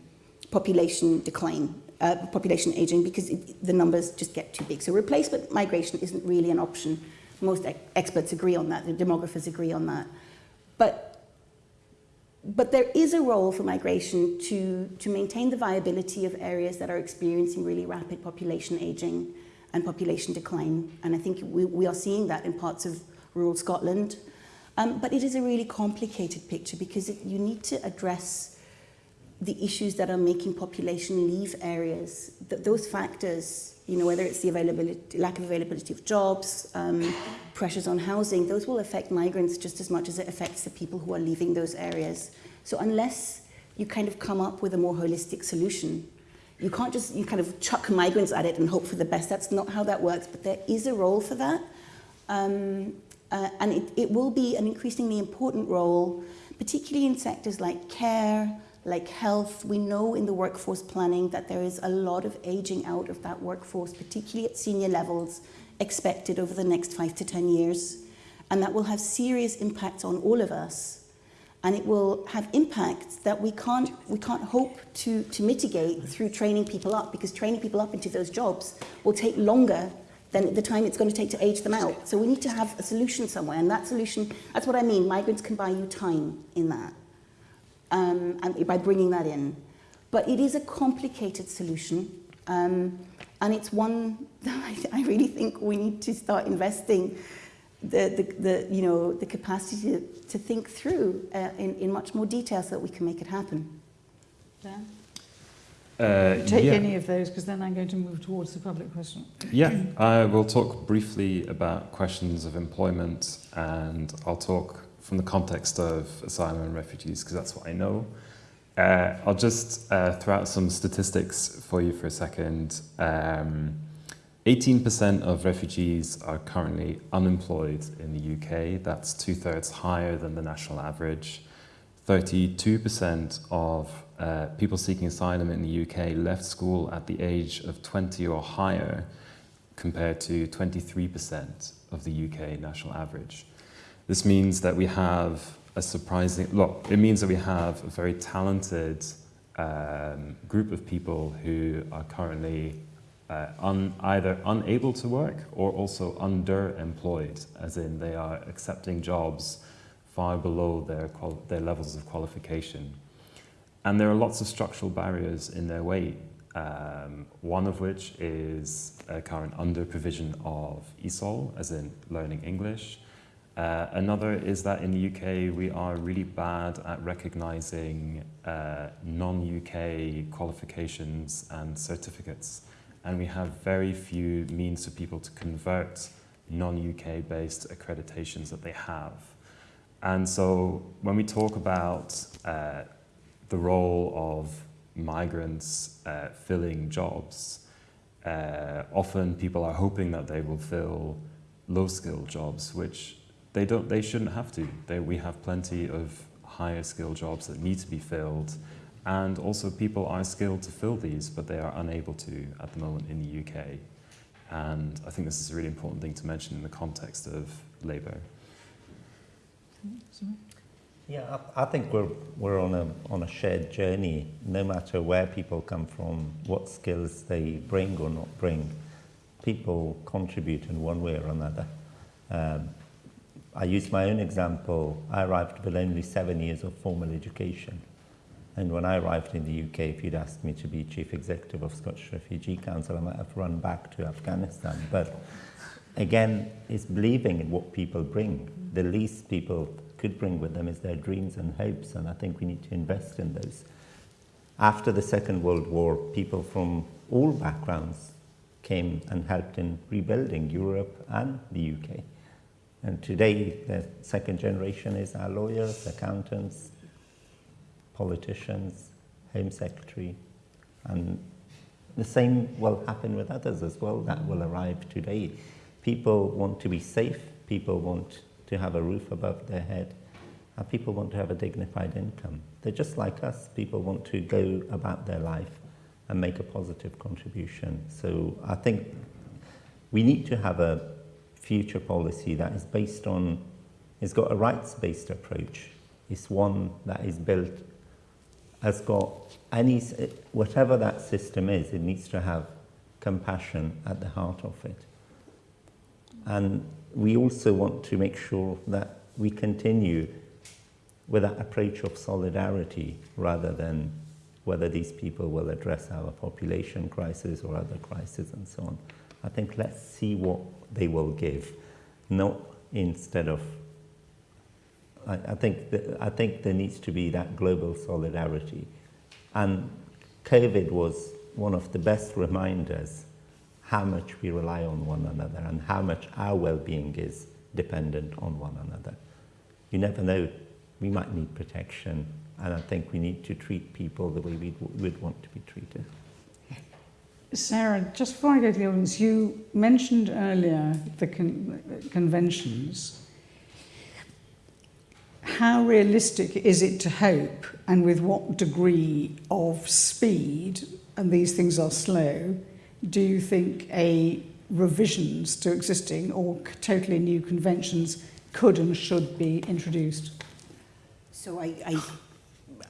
Speaker 3: population decline, uh, population aging, because it, the numbers just get too big. So replacement migration isn't really an option. Most ex- experts agree on that, the demographers agree on that. But but there is a role for migration to, to maintain the viability of areas that are experiencing really rapid population aging and population decline. And I think we, we are seeing that in parts of rural Scotland. Um, but it is a really complicated picture because it, you need to address the issues that are making population leave areas. Th- those factors, you know, whether it's the availability, lack of availability of jobs, um, pressures on housing, those will affect migrants just as much as it affects the people who are leaving those areas. So unless you kind of come up with a more holistic solution, you can't just you kind of chuck migrants at it and hope for the best. That's not how that works. But there is a role for that, um, uh, and it, it will be an increasingly important role, particularly in sectors like care, like health. We know in the workforce planning that there is a lot of aging out of that workforce, particularly at senior levels, expected over the next five to 10 years. And that will have serious impacts on all of us. And it will have impacts that we can't, we can't hope to, to mitigate through training people up, because training people up into those jobs will take longer than the time it's going to take to age them out. So we need to have a solution somewhere. And that solution, that's what I mean, migrants can buy you time in that um, and by bringing that in. But it is a complicated solution, um, and it's one that I, I really think we need to start investing the, the, the, you know, the capacity to, to think through uh, in, in much more detail so that we can make it happen. Dan?
Speaker 2: Uh,
Speaker 1: Take
Speaker 2: yeah.
Speaker 1: any of those, because then I'm going to move towards the public question.
Speaker 2: Yeah, I will talk briefly about questions of employment and I'll talk from the context of asylum and refugees because that's what I know. Uh, I'll just uh, throw out some statistics for you for a second. Um, 18% of refugees are currently unemployed in the UK. That's two thirds higher than the national average. 32% of uh, people seeking asylum in the UK left school at the age of 20 or higher, compared to 23% of the UK national average. This means that we have a surprising, look, it means that we have a very talented um, group of people who are currently uh, un, either unable to work or also underemployed, as in they are accepting jobs far below their, their levels of qualification. And there are lots of structural barriers in their way, um, one of which is a current under provision of ESOL, as in learning English. Uh, another is that in the UK we are really bad at recognizing uh, non-UK qualifications and certificates and we have very few means for people to convert non-UK based accreditations that they have. And so when we talk about uh, the role of migrants uh, filling jobs, uh, often people are hoping that they will fill low-skilled jobs, which they don't. They shouldn't have to. They, we have plenty of higher skill jobs that need to be filled, and also people are skilled to fill these, but they are unable to at the moment in the UK. And I think this is a really important thing to mention in the context of labour.
Speaker 4: Yeah, I, I think we're, we're on, a, on a shared journey, no matter where people come from, what skills they bring or not bring. People contribute in one way or another. Um, I use my own example. I arrived with only seven years of formal education. And when I arrived in the UK, if you'd asked me to be chief executive of Scottish Refugee Council, I might have run back to Afghanistan. But again, it's believing in what people bring. The least people could bring with them is their dreams and hopes, and I think we need to invest in those. After the Second World War, people from all backgrounds came and helped in rebuilding Europe and the UK. And today, the second generation is our lawyers, accountants, politicians, Home Secretary, and the same will happen with others as well that will arrive today. People want to be safe, people want to have a roof above their head, and people want to have a dignified income. They're just like us. People want to go about their life and make a positive contribution. So I think we need to have a future policy that is based on, it's got a rights-based approach. It's one that is built, has got any, whatever that system is, it needs to have compassion at the heart of it. And we also want to make sure that we continue with that approach of solidarity rather than whether these people will address our population crisis or other crises and so on. I think let's see what they will give, not instead of. I, I think I think there needs to be that global solidarity, and COVID was one of the best reminders how much we rely on one another and how much our well-being is dependent on one another. You never know we might need protection, and I think we need to treat people the way we would want to be treated.
Speaker 1: Sarah, just before I go to the audience, you mentioned earlier the con conventions. How realistic is it to hope, and with what degree of speed, and these things are slow, do you think a revisions to existing or totally new conventions could and should be introduced?
Speaker 3: So I, I,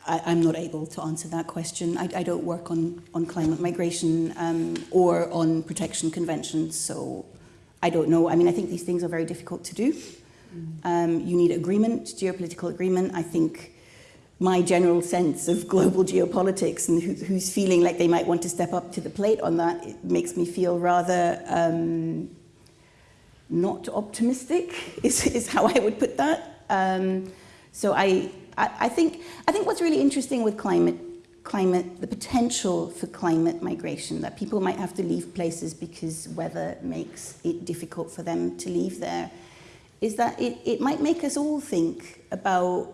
Speaker 3: I, I'm not able to answer that question. I, I don't work on, on climate migration um, or on protection conventions, so I don't know. I mean, I think these things are very difficult to do. Um, you need agreement, geopolitical agreement. I think my general sense of global geopolitics and who, who's feeling like they might want to step up to the plate on that, it makes me feel rather um, not optimistic, is, is how I would put that. Um, so I, I, I, think, I think what's really interesting with climate, climate, the potential for climate migration, that people might have to leave places because weather makes it difficult for them to leave there, is that it, it might make us all think about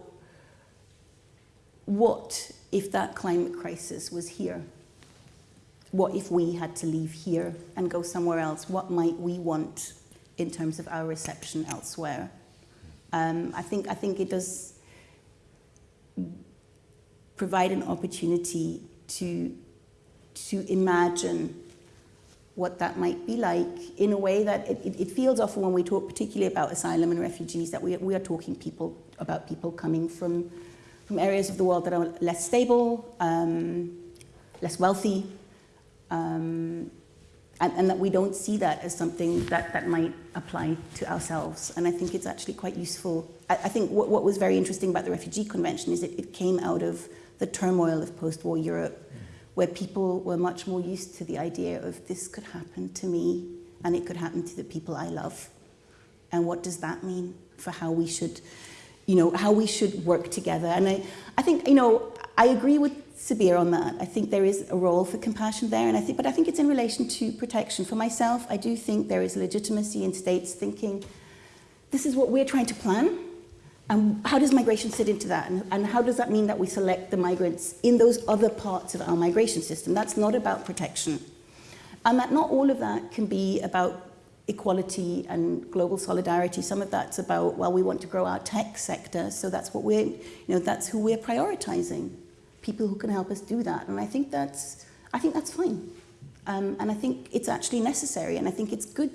Speaker 3: what if that climate crisis was here? What if we had to leave here and go somewhere else? What might we want in terms of our reception elsewhere? Um, I, think, I think it does provide an opportunity to, to imagine what that might be like in a way that it, it, feels often when we talk particularly about asylum and refugees that we, we are talking people about people coming from, from areas of the world that are less stable, um, less wealthy, um, and, and that we don't see that as something that, that might apply to ourselves. And I think it's actually quite useful. I, I think what, what was very interesting about the Refugee Convention is that it came out of the turmoil of post-war Europe, where people were much more used to the idea of this could happen to me and it could happen to the people I love. And what does that mean for how we should, you know, how we should work together? And I, I think, you know, I agree with Sabir on that. I think there is a role for compassion there, and I think, but I think it's in relation to protection. For myself, I do think there is legitimacy in states thinking, this is what we're trying to plan, and how does migration sit into that? And, and how does that mean that we select the migrants in those other parts of our migration system? That's not about protection. And that not all of that can be about equality and global solidarity. Some of that's about, well, we want to grow our tech sector, so that's what we're, you know, that's who we're prioritizing people who can help us do that. And I think that's, I think that's fine. Um, and I think it's actually necessary. And I think it's good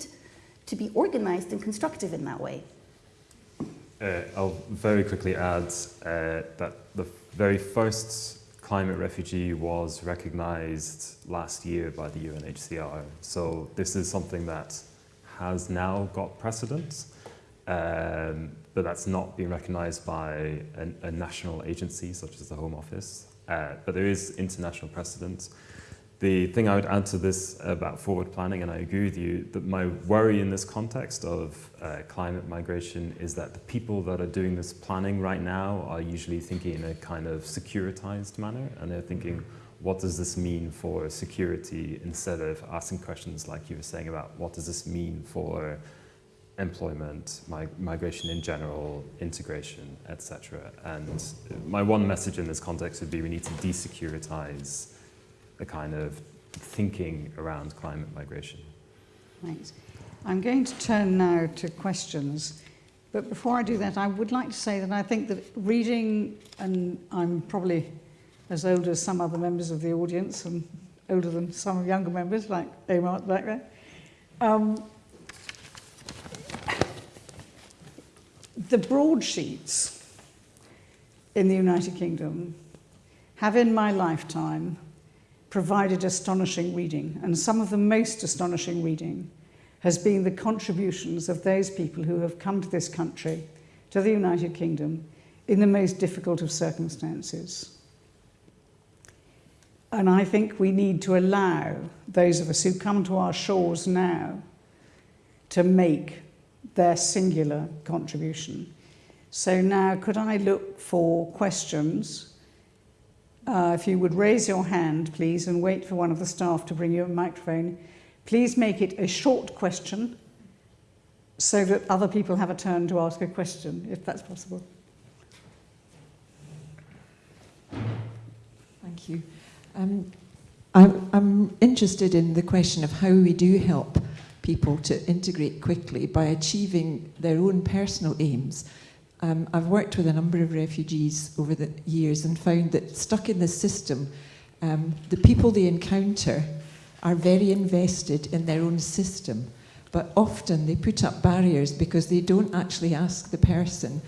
Speaker 3: to be organized and constructive in that way.
Speaker 2: Uh, I'll very quickly add uh, that the very first climate refugee was recognized last year by the UNHCR. So this is something that has now got precedence, um, but that's not been recognized by a, a national agency such as the Home Office. Uh, but there is international precedent. The thing I would add to this about forward planning, and I agree with you, that my worry in this context of uh, climate migration is that the people that are doing this planning right now are usually thinking in a kind of securitized manner, and they're thinking, what does this mean for security, instead of asking questions like you were saying about what does this mean for employment, mig migration in general, integration, etc. And my one message in this context would be we need to desecuritize the kind of thinking around climate migration.
Speaker 1: Thanks. I'm going to turn now to questions. But before I do that, I would like to say that I think that reading, and I'm probably as old as some other members of the audience and older than some younger members, like Omar back there. Um, the broadsheets in the United Kingdom have in my lifetime provided astonishing reading, and some of the most astonishing reading has been the contributions of those people who have come to this country, to the United Kingdom, in the most difficult of circumstances. And I think we need to allow those of us who come to our shores now to make their singular contribution. So now could I look for questions uh, if you would raise your hand, please, and wait for one of the staff to bring you a microphone. Please make it a short question so that other people have a turn to ask a question, if that's possible.
Speaker 7: Thank you. Um, I'm, I'm interested in the question of how we do help people to integrate quickly by achieving their own personal aims um, I've worked with a number of refugees over the years and found that stuck in the system, um, the people they encounter are very invested in their own system, but often they put up barriers because they don't actually ask the person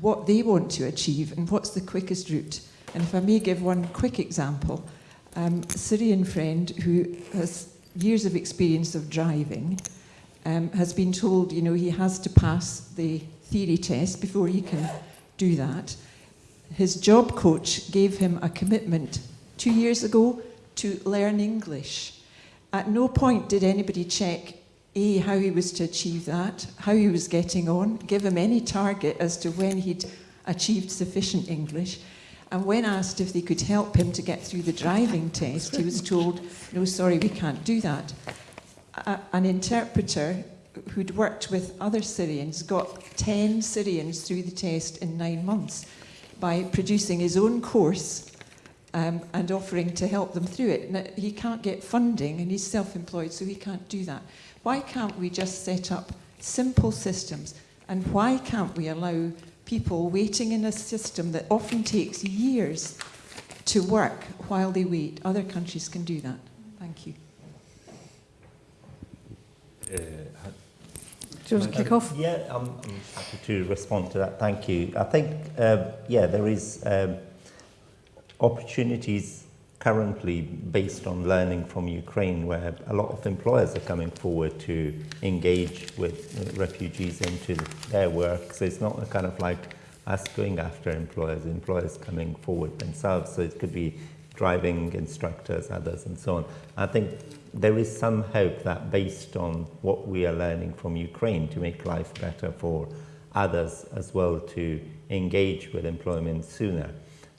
Speaker 7: what they want to achieve and what's the quickest route. And if I may give one quick example, um, a Syrian friend who has years of experience of driving um, has been told, you know, he has to pass the theory test before he can do that. His job coach gave him a commitment two years ago to learn English. At no point did anybody check A, how he was to achieve that, how he was getting on, give him any target as to when he'd achieved sufficient English. And when asked if they could help him to get through the driving test, he was told, no, sorry, we can't do that. A, an interpreter who'd worked with other Syrians got 10 Syrians through the test in nine months by producing his own course um, and offering to help them through it. Now, he can't get funding and he's self-employed, so he can't do that. Why can't we just set up simple systems? And why can't we allow people waiting in a system that often takes years to work while they wait? Other countries can do that. Thank you.
Speaker 2: Uh,
Speaker 1: do you want to kick off?
Speaker 4: Yeah, I'm, I'm happy to respond to that. Thank you. I think, uh, yeah, there is um, opportunities currently based on learning from Ukraine where a lot of employers are coming forward to engage with refugees into their work. So it's not a kind of like us going after employers, employers coming forward themselves. So it could be driving instructors, others, and so on. I think there is some hope that based on what we are learning from Ukraine to make life better for others as well to engage with employment sooner.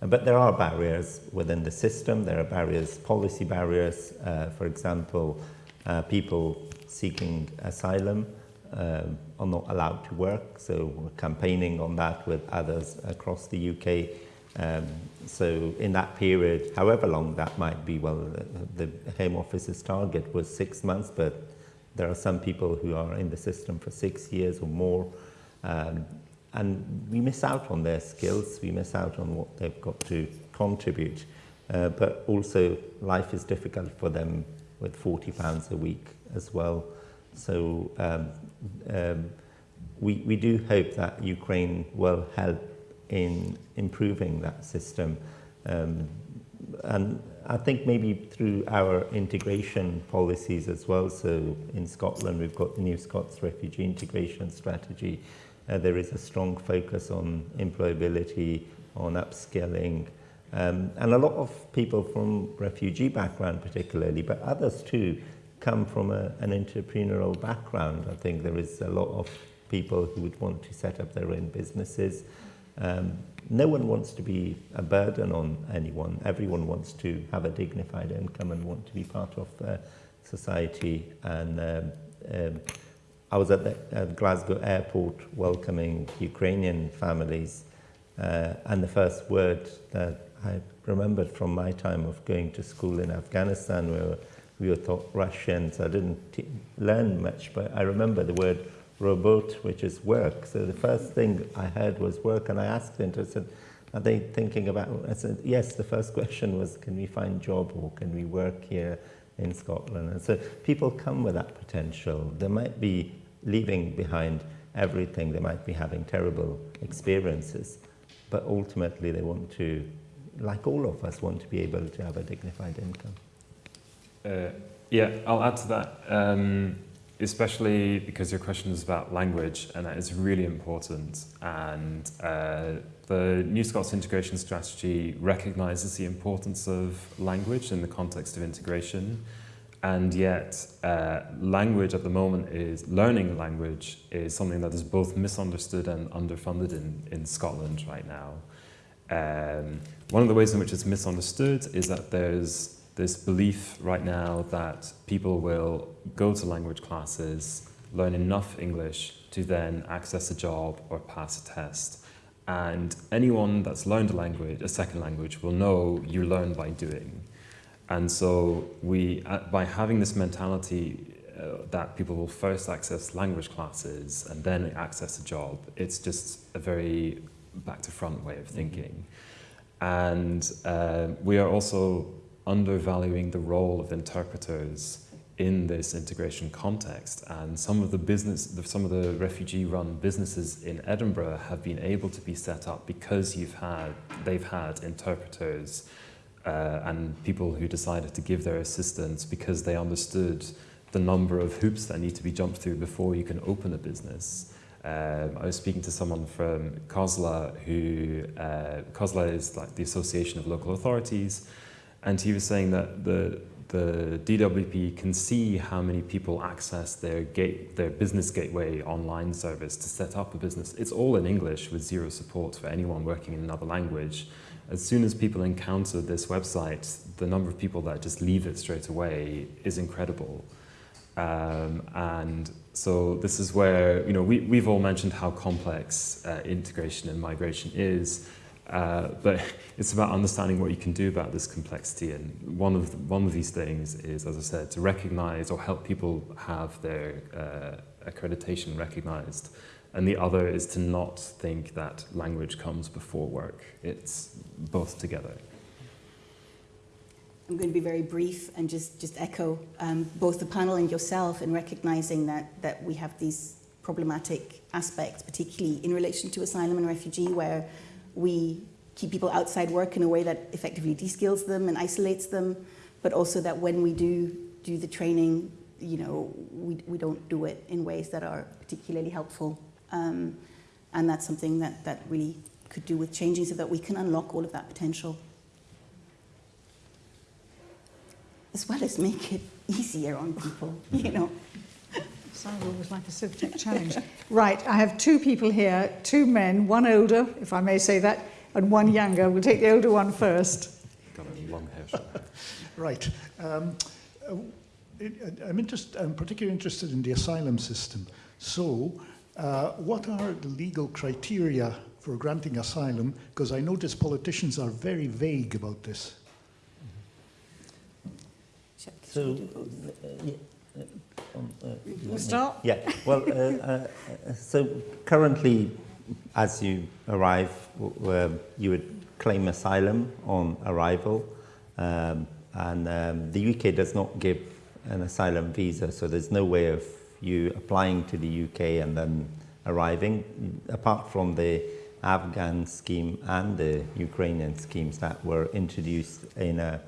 Speaker 4: But there are barriers within the system. There are barriers, policy barriers. Uh, for example, uh, people seeking asylum um, are not allowed to work. So we're campaigning on that with others across the UK. Um, so in that period, however long that might be, well, the, the Home Office's target was six months, but there are some people who are in the system for six years or more. Um, and we miss out on their skills, we miss out on what they've got to contribute. Uh, but also life is difficult for them with 40 pounds a week as well. So um, um, we, we do hope that Ukraine will help in improving that system. Um, and I think maybe through our integration policies as well, so in Scotland we've got the New Scots Refugee Integration Strategy, uh, there is a strong focus on employability, on upskilling, Um, and a lot of people from refugee background particularly, but others too, come from a, an entrepreneurial background. I think there is a lot of people who would want to set up their own businesses. Um, no one wants to be a burden on anyone. Everyone wants to have a dignified income and want to be part of uh, society. And um, um, I was at the at Glasgow airport welcoming Ukrainian families, uh, and the first word that I remembered from my time of going to school in Afghanistan, where we were taught Russian, so I didn't learn much, but I remember the word robot, which is work. So the first thing I heard was work, and I asked them, I are they thinking about, I said, yes, the first question was, can we find job or can we work here in Scotland? And so people come with that potential. They might be leaving behind everything, they might be having terrible experiences, but ultimately they want to, like all of us, want to be able to have a dignified income.
Speaker 2: Uh, yeah, I'll add to that. Um, especially because your question is about language, and that is really important. And uh, the New Scots integration strategy recognises the importance of language in the context of integration. And yet, uh, language at the moment is, learning language is something that is both misunderstood and underfunded in, in Scotland right now. Um, one of the ways in which it's misunderstood is that there's this belief right now that people will go to language classes, learn enough English to then access a job or pass a test. And anyone that's learned a language, a second language, will know you learn by doing. And so we, uh, by having this mentality uh, that people will first access language classes and then access a job, it's just a very back to front way of thinking. And uh, we are also undervaluing the role of interpreters in this integration context. And some of the business, some of the refugee-run businesses in Edinburgh have been able to be set up because you've had, they've had interpreters uh, and people who decided to give their assistance because they understood the number of hoops that need to be jumped through before you can open a business. Um, I was speaking to someone from COSLA who, uh, COSLA is like the Association of Local Authorities, and he was saying that the, the DWP can see how many people access their, gate, their business gateway online service to set up a business. It's all in English with zero support for anyone working in another language as soon as people encounter this website, the number of people that just leave it straight away is incredible. Um, and so this is where, you know, we, we've all mentioned how complex uh, integration and migration is, uh, but it's about understanding what you can do about this complexity. And one of, the, one of these things is, as I said, to recognize or help people have their uh, accreditation recognized. And the other is to not think that language comes before work. It's both together.
Speaker 3: I'm going to be very brief and just, just echo um, both the panel and yourself in recognizing that, that we have these problematic aspects, particularly in relation to asylum and refugee, where we keep people outside work in a way that effectively de-skills them and isolates them, but also that when we do do the training, you know, we, we don't do it in ways that are particularly helpful um, and that's something that, that really could do with changing so that we can unlock all of that potential. As well as make it easier on people, you know.
Speaker 1: Sounds almost like a civic challenge. right, I have two people here, two men, one older, if I may say that, and one younger. We'll take the older one first.
Speaker 2: Got a long hair.
Speaker 8: right. Um, uh, I'm, interest, I'm particularly interested in the asylum system. So, uh, what are the legal criteria for granting asylum? Because I notice politicians are very vague about this.
Speaker 4: So, uh, yeah, uh, um, uh,
Speaker 1: start.
Speaker 4: Yeah, well, uh, uh, so currently, as you arrive, you would claim asylum on arrival, um, and um, the UK does not give an asylum visa, so there's no way of you applying to the UK and then arriving, apart from the Afghan scheme and the Ukrainian schemes that were introduced in, a,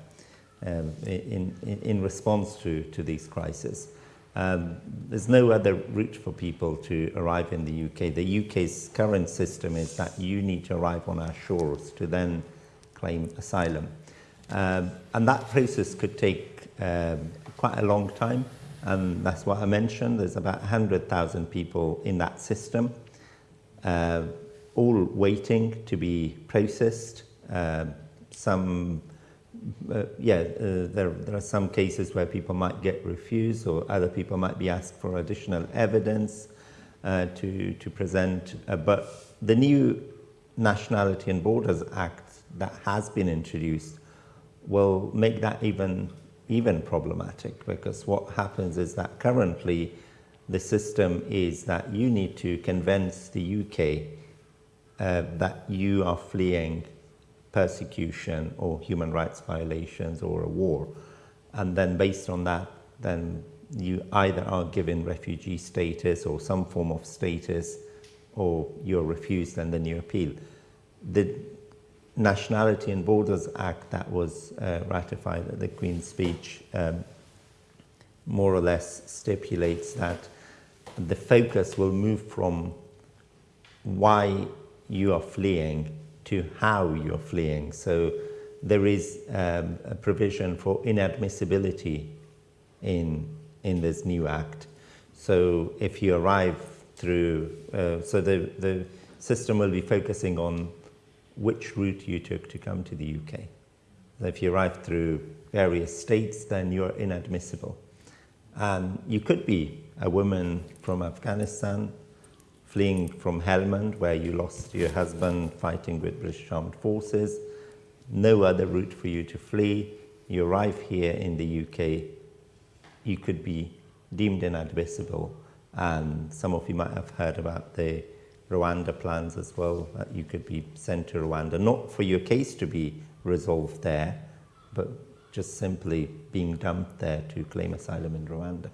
Speaker 4: um, in, in, response to, to these crises. Um, there's no other route for people to arrive in the UK. The UK's current system is that you need to arrive on our shores to then claim asylum. Um, and that process could take um, quite a long time, and that's what I mentioned. There's about 100,000 people in that system, uh, all waiting to be processed. Uh, some, uh, yeah, uh, there, there are some cases where people might get refused, or other people might be asked for additional evidence uh, to, to present. Uh, but the new Nationality and Borders Act that has been introduced will make that even even problematic because what happens is that currently the system is that you need to convince the UK uh, that you are fleeing persecution or human rights violations or a war and then based on that then you either are given refugee status or some form of status or you're refused and then you appeal. The Nationality and Borders Act that was uh, ratified at the Queen's speech um, more or less stipulates that the focus will move from why you are fleeing to how you're fleeing. So there is um, a provision for inadmissibility in, in this new act. So if you arrive through, uh, so the, the system will be focusing on which route you took to come to the UK. If you arrive through various states, then you're inadmissible. And you could be a woman from Afghanistan fleeing from Helmand, where you lost your husband fighting with British Armed Forces. No other route for you to flee. You arrive here in the UK, you could be deemed inadmissible. And some of you might have heard about the Rwanda plans as well, that you could be sent to Rwanda, not for your case to be resolved there, but just simply being dumped there to claim asylum in Rwanda.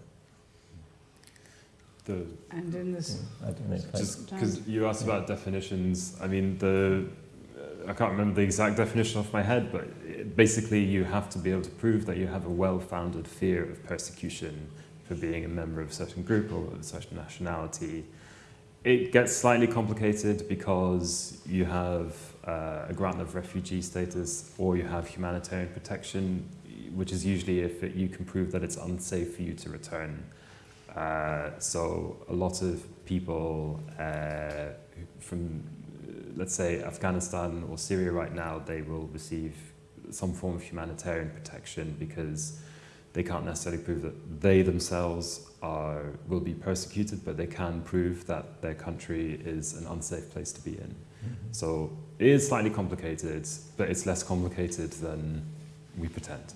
Speaker 2: The,
Speaker 1: And in this,
Speaker 4: I don't know if
Speaker 2: just because you asked about definitions, I mean, the uh, I can't remember the exact definition off my head, but it- basically you have to be able to prove that you have a well-founded fear of persecution for being a member of a certain group or of a certain nationality. It gets slightly complicated because you have uh, a grant of refugee status or you have humanitarian protection, which is usually if it, you can prove that it's unsafe for you to return. Uh, so a lot of people uh, from, let's say, Afghanistan or Syria right now, they will receive some form of humanitarian protection because they can't necessarily prove that they themselves are will be persecuted, but they can prove that their country is an unsafe place to be in. So it is slightly complicated, but it's less complicated than we pretend.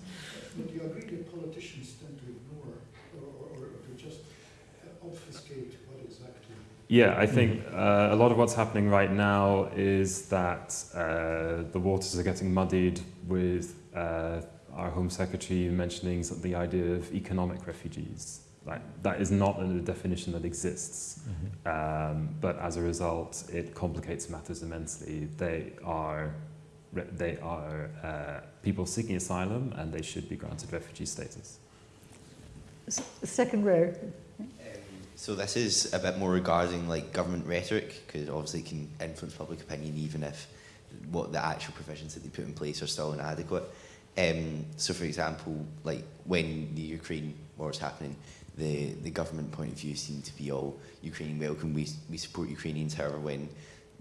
Speaker 8: But you agree that politicians tend to ignore or, or, or to just uh, obfuscate what exactly.
Speaker 2: Yeah, I think uh, a lot of what's happening right now is that uh, the waters are getting muddied with uh, our Home Secretary mentioning sort the idea of economic refugees. Like, that is not a definition that exists, um, but as a result, it complicates matters immensely. They are, they are uh, people seeking asylum and they should be granted refugee status.
Speaker 1: s- second row,
Speaker 9: So this is a bit more regarding like government rhetoric, because obviously it can influence public opinion even if what the actual provisions that they put in place are still inadequate. Um, so for example, like when the Ukraine war was happening, the, the government point of view seemed to be all Ukrainian welcome, we, we support Ukrainians. However, when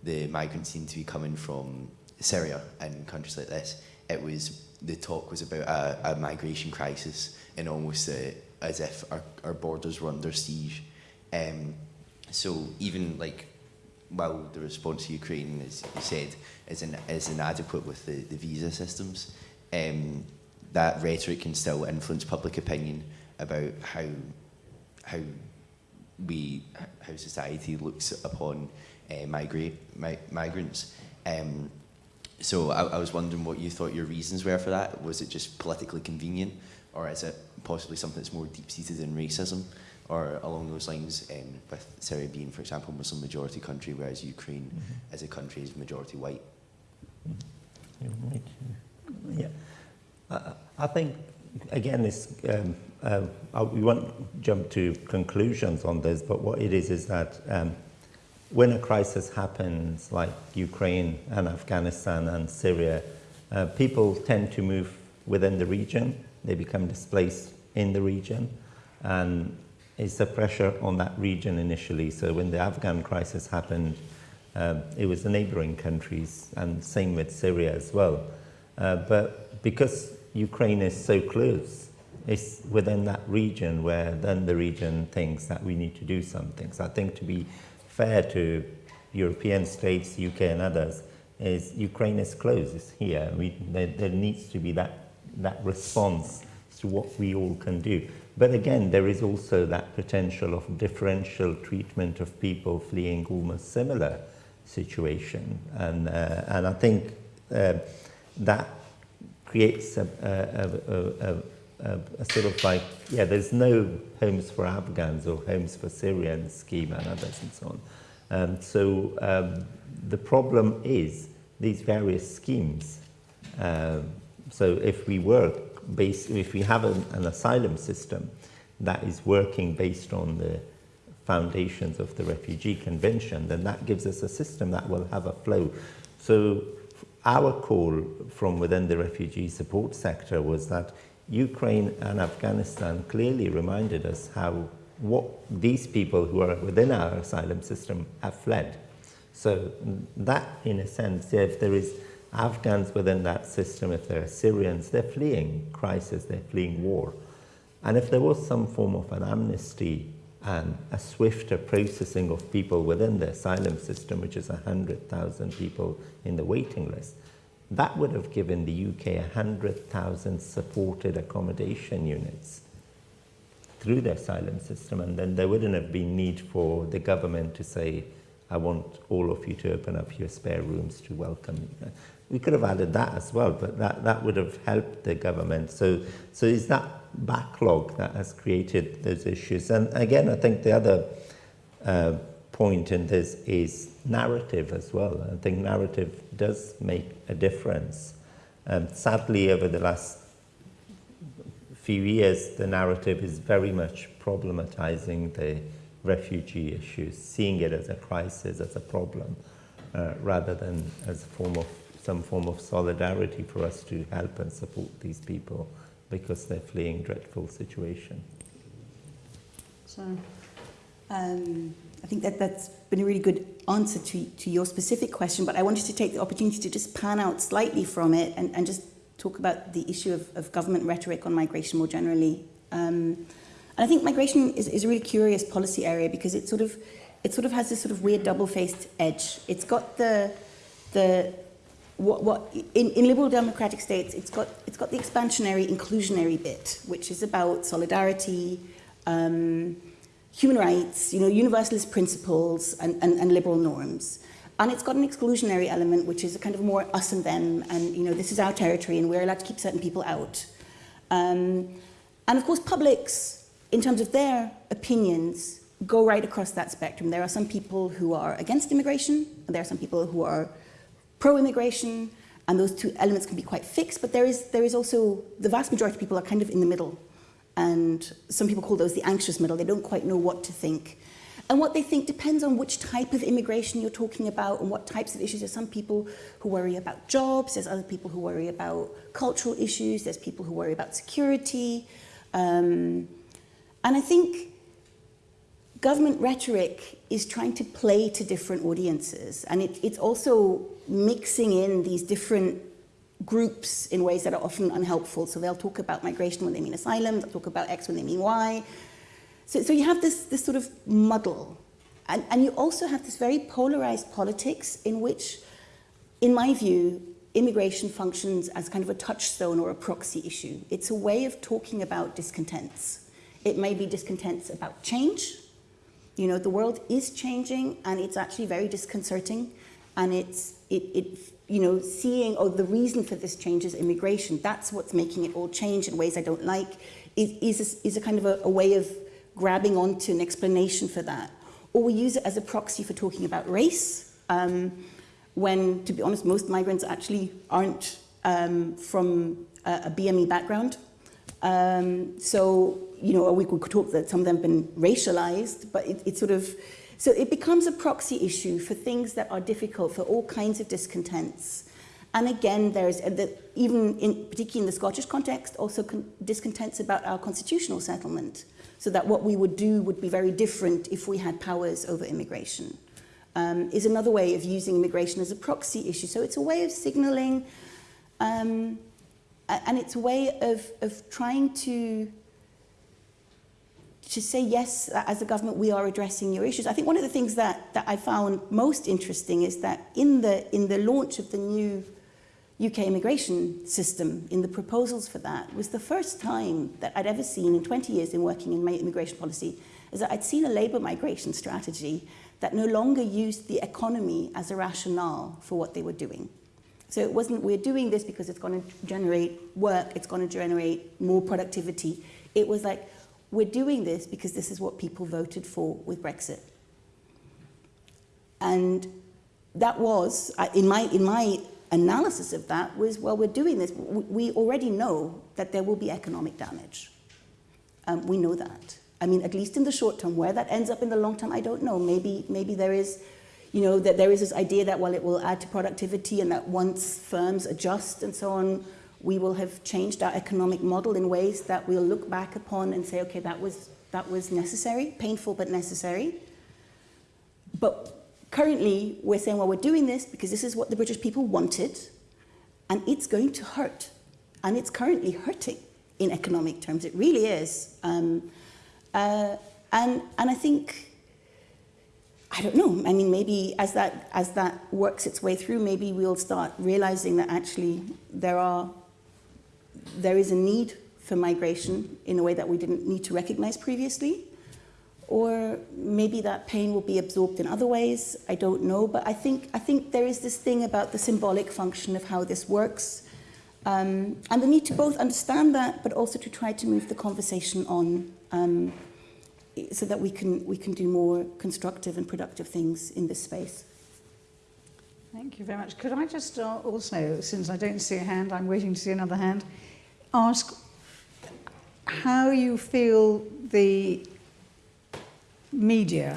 Speaker 9: the migrants seemed to be coming from Syria and countries like this, it was the talk was about a, a migration crisis and almost uh, as if our, our borders were under siege. Um, so even like while the response to Ukraine, as you said, is, in, is inadequate with the, the visa systems, um, that rhetoric can still influence public opinion about how how we how society looks upon uh, migrate mi- migrants. Um, so I, I was wondering what you thought your reasons were for that. Was it just politically convenient, or is it possibly something that's more deep seated in racism, or along those lines? Um, with Syria being, for example, Muslim majority country, whereas Ukraine, as a country, is majority white.
Speaker 4: Me to- Yeah. I- think, again, it's, um, uh, uh, we won't jump to conclusions on this, but what it is is that um, when a crisis happens like Ukraine and Afghanistan and Syria, Uh, people tend to move within the region, they become displaced in the region, and it's a pressure on that region initially. So when the Afghan crisis happened, um, it was the neighboring countries, and same with Syria as well. Uh, but because Ukraine is so close, it's within that region where then the region thinks that we need to do something. So I think to be fair to European states, UK and others, is Ukraine is close, it's here. We, there, there needs to be that, that response to what we all can do. But again, there is also that potential of differential treatment of people fleeing almost similar situation. And, uh, and I think uh, that creates a, a, a, a, sort of like, yeah, there's no homes for Afghans or homes for Syrians scheme and others and so on. Um, so um, the problem is these various schemes. Um, so if we work based, if we have an, an asylum system that is working based on the foundations of the Refugee Convention, then that gives us a system that will have a flow. So our call from within the refugee support sector was that Ukraine and Afghanistan clearly reminded us how what these people who are within our asylum system have fled. So that, in a sense, if there is Afghans within that system, if there are Syrians, they're fleeing crisis, they're fleeing war. And if there was some form of an amnesty and a swifter processing of people within the asylum system, which is 100,000 people in the waiting list, that would have given the UK 100,000 supported accommodation units through the asylum system, and then there wouldn't have been need for the government to say, I want all of you to open up your spare rooms to welcome. We could have added that as well, but that, that would have helped the government. So, so is that backlog that has created those issues. And again, I think the other uh, point in this is narrative as well. I think narrative does make a difference. Um, sadly, over the last few years, the narrative is very much problematizing the refugee issues, seeing it as a crisis, as a problem, uh, rather than as a form of some form of solidarity for us to help and support these people because they're fleeing dreadful situation.
Speaker 3: So, um, I think that that's been a really good answer to, to your specific question, but I wanted to take the opportunity to just pan out slightly from it and, and just talk about the issue of, of government rhetoric on migration more generally. Um, and I think migration is, is a really curious policy area because it sort of it sort of has this sort of weird double-faced edge. It's got the the what, what in, in liberal democratic states, it's got, it's got the expansionary, inclusionary bit, which is about solidarity, um, human rights, you know, universalist principles and, and, and liberal norms. And it's got an exclusionary element, which is a kind of more us and them, and you know, this is our territory, and we're allowed to keep certain people out. Um, and of course, publics, in terms of their opinions, go right across that spectrum. There are some people who are against immigration, and there are some people who are pro-immigration, and those two elements can be quite fixed, but there is, there is also, the vast majority of people are kind of in the middle. And some people call those the anxious middle. They don't quite know what to think. And what they think depends on which type of immigration you're talking about and what types of issues. There's some people who worry about jobs. There's other people who worry about cultural issues. There's people who worry about security. Um, and I think government rhetoric is trying to play to different audiences. And it, it's also mixing in these different groups in ways that are often unhelpful. So they'll talk about migration when they mean asylum, they'll talk about X when they mean Y. So, so you have this, this sort of muddle. And, and you also have this very polarized politics in which, in my view, immigration functions as kind of a touchstone or a proxy issue. It's a way of talking about discontents. It may be discontents about change. You know, the world is changing and it's actually very disconcerting and it's it, it you know seeing oh the reason for this change is immigration. That's what's making it all change in ways I don't like. Is is a, is a kind of a, a way of grabbing onto an explanation for that. Or we use it as a proxy for talking about race um, when to be honest most migrants actually aren't um, from a, a BME background. Um, so you know we could talk that some of them have been racialized but it, it sort of so it becomes a proxy issue for things that are difficult, for all kinds of discontents. And again, there's the, even in, particularly in the Scottish context, also con- discontents about our constitutional settlement. So that what we would do would be very different if we had powers over immigration. Um, is another way of using immigration as a proxy issue. So it's a way of signalling, um, and it's a way of, of trying to to say yes, uh, as a government, we are addressing your issues. I think one of the things that, that I found most interesting is that in the, in the launch of the new UK immigration system, in the proposals for that, was the first time that I'd ever seen in 20 years in working in my immigration policy, is that I'd seen a labour migration strategy that no longer used the economy as a rationale for what they were doing. So it wasn't, we're doing this because it's going to generate work, it's going to generate more productivity. It was like, we're doing this because this is what people voted for with Brexit. And that was, in my, in my analysis of that, was, well, we're doing this. We already know that there will be economic damage. Um, we know that. I mean, at least in the short term, where that ends up in the long term, I don't know. Maybe, maybe there is, you know, that there is this idea that, well, it will add to productivity and that once firms adjust and so on, we will have changed our economic model in ways that we'll look back upon and say, okay, that was, that was necessary, painful but necessary. But currently, we're saying, well, we're doing this because this is what the British people wanted, and it's going to hurt. And it's currently hurting in economic terms. It really is. Um, uh, and, and I think I don't know. I mean, maybe as that as that works its way through, maybe we'll start realizing that actually there are there is a need for migration in a way that we didn't need to recognize previously. Or maybe that pain will be absorbed in other ways. I don't know. But I think, I think there is this thing about the symbolic function of how this works. Um, and the need to both understand that, but also to try to move the conversation on um, so that we can, we can do more constructive and productive things in this space.
Speaker 1: Thank you very much. Could I just uh, also, since I don't see a hand, I'm waiting to see another hand, ask how you feel the media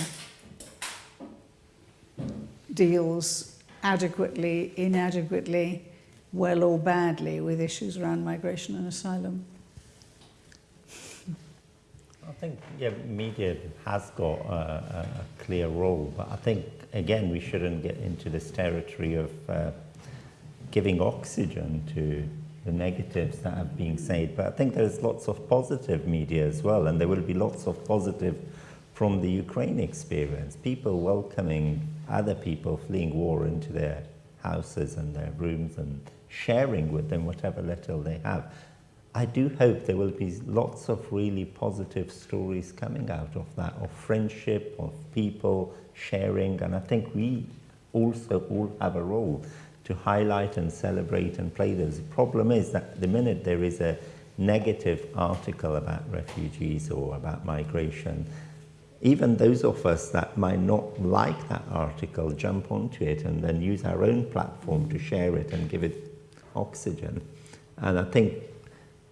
Speaker 1: deals adequately, inadequately, well or badly with issues around migration and asylum?
Speaker 4: I think yeah, media has got a, a, clear role, but I think again we shouldn't get into this territory of uh, giving oxygen to the negatives that have been said. But I think there's lots of positive media as well, and there will be lots of positive from the Ukraine experience. People welcoming other people fleeing war into their houses and their rooms and sharing with them whatever little they have. I do hope there will be lots of really positive stories coming out of that, of friendship, of people sharing, and I think we also all have a role to highlight and celebrate and play those. The problem is that the minute there is a negative article about refugees or about migration, even those of us that might not like that article jump onto it and then use our own platform to share it and give it oxygen. And I think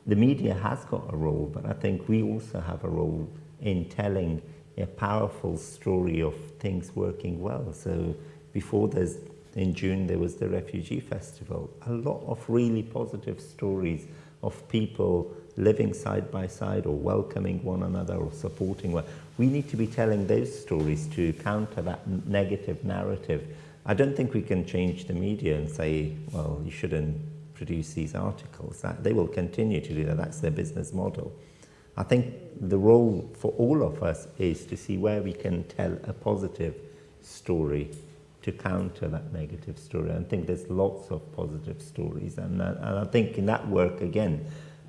Speaker 4: the media has got a role, but I think we also have a role in telling a powerful story of things working well. So before there's in June there was the Refugee Festival. A lot of really positive stories of people living side by side or welcoming one another or supporting one. We need to be telling those stories to counter that negative narrative. I don't think we can change the media and say, well, you shouldn't produce these articles. That, they will continue to do that. That's their business model. I think the role for all of us is to see where we can tell a positive story to counter that negative story. I think there's lots of positive stories. And, uh, and I think in that work, again,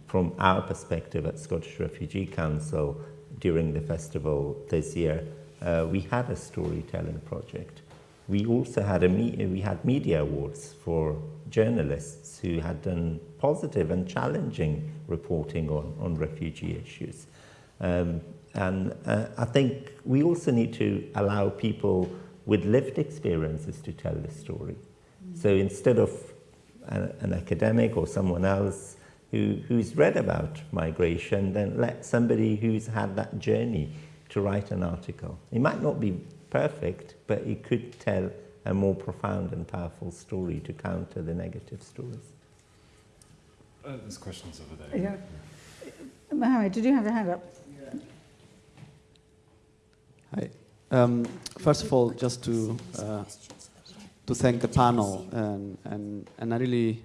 Speaker 4: from our perspective at Scottish Refugee Council during the festival this year, uh, we had a storytelling project. We also had a we had media awards for journalists who had done positive and challenging reporting on, on refugee issues. Um, and uh, I think we also need to allow people with lived experiences to tell the story. Mm. So instead of an, an academic or someone else who, who's read about migration, then let somebody who's had that journey to write an article. It might not be perfect, but it could tell a more profound and powerful story to counter the negative stories.
Speaker 2: Uh, there's questions over there.
Speaker 1: Yeah. Mohammed, did you have your hand up? Yeah.
Speaker 10: Hi. Um, first of all, just to uh, to thank the panel, and, and and I really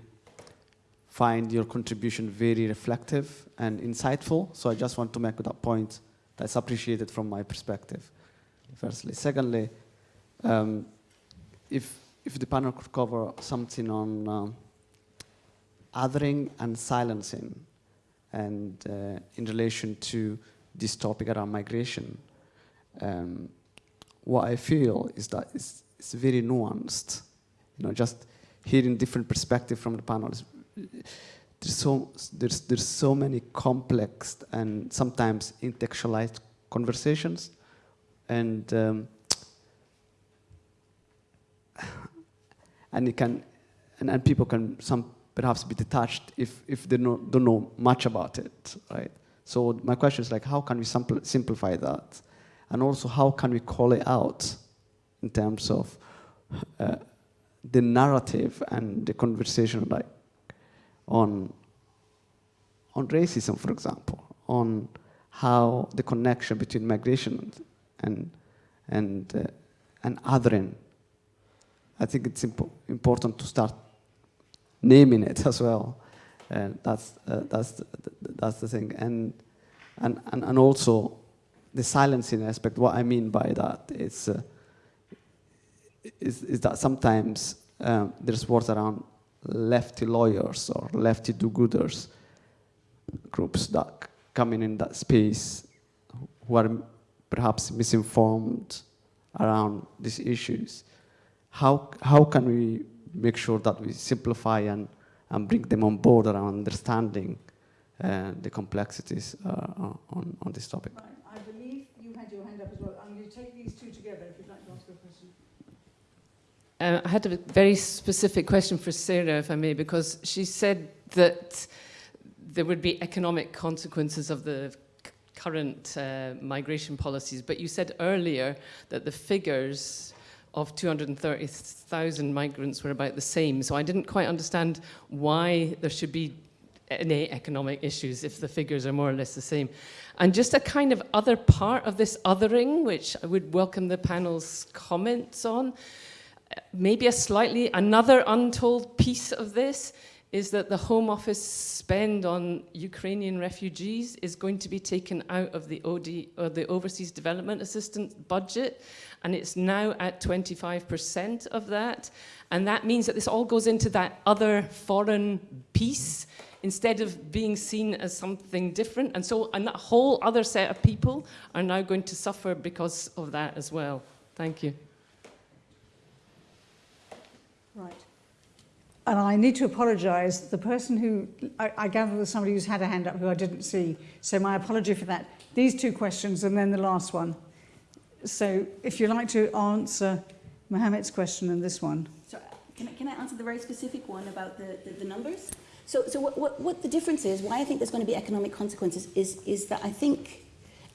Speaker 10: find your contribution very reflective and insightful. So I just want to make that point. That's appreciated from my perspective. Firstly, secondly, um, if if the panel could cover something on um, othering and silencing, and uh, in relation to this topic around migration um, what I feel is that it's, it's very nuanced. You know, just hearing different perspective from the panels. There's so there's there's so many complex and sometimes intellectualized conversations, and um, and it can and, and people can some perhaps be detached if if they know, don't know much about it, right? So my question is like, how can we simpl simplify that? And also how can we call it out in terms of uh, the narrative and the conversation like on on racism for example on how the connection between migration and and uh, and othering. I think it's impo important to start naming it as well. And that's uh, that's the, that's the thing. And and and, and also the silencing aspect, what I mean by that is, uh, is, is, that sometimes um, there's words around lefty lawyers or lefty do-gooders groups that come in in that space who are perhaps misinformed around these issues. How, how can we make sure that we simplify and, and bring them on board around understanding uh, the complexities uh, on, on this topic?
Speaker 1: Right. I believe you had your hand up as well. I'm going to take these two together if you'd like to ask a question.
Speaker 6: Uh, I had a very specific question for Sarah, if I may, because she said that there would be economic consequences of the current uh, migration policies, but you said earlier that the figures of 230,000 migrants were about the same. So I didn't quite understand why there should be any economic issues if the figures are more or less the same. And just a kind of other part of this othering, which I would welcome the panel's comments on, maybe a slightly, another untold piece of this is that the Home Office spend on Ukrainian refugees is going to be taken out of the OD, or uh, the Overseas Development Assistance budget, and it's now at 25% of that. And that means that this all goes into that other foreign piece, instead of being seen as something different. And so a whole other set of people are now going to suffer because of that as well. Thank you.
Speaker 1: Right. And I need to apologise. The person who, I, I gather there's somebody who's had a hand up who I didn't see. So my apology for that. These two questions and then the last one. So if you'd like to answer Mohammed's question and this one.
Speaker 3: So can I, can I answer the very specific one about the, the, the numbers? So, so what, what, what the difference is, why I think there's going to be economic consequences is, is that I think,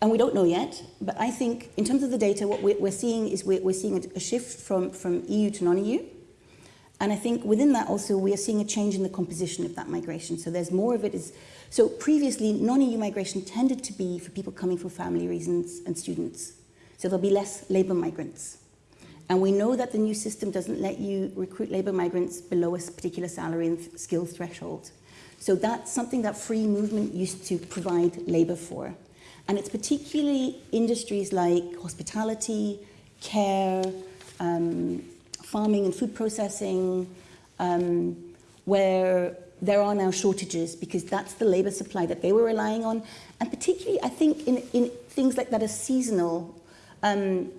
Speaker 3: and we don't know yet, but I think in terms of the data, what we're, seeing is we're, seeing a, a shift from, from EU to non-EU. And I think within that also we are seeing a change in the composition of that migration. So there's more of it is, so previously non-EU migration tended to be for people coming for family reasons and students. So there'll be less labour migrants. And we know that the new system doesn't let you recruit labour migrants below a particular salary and skill threshold. So that's something that free movement used to provide labour for. And it's particularly industries like hospitality, care, um, farming and food processing, um, where there are now shortages because that's the labour supply that they were relying on. And particularly, I think, in, in things like that are seasonal, um,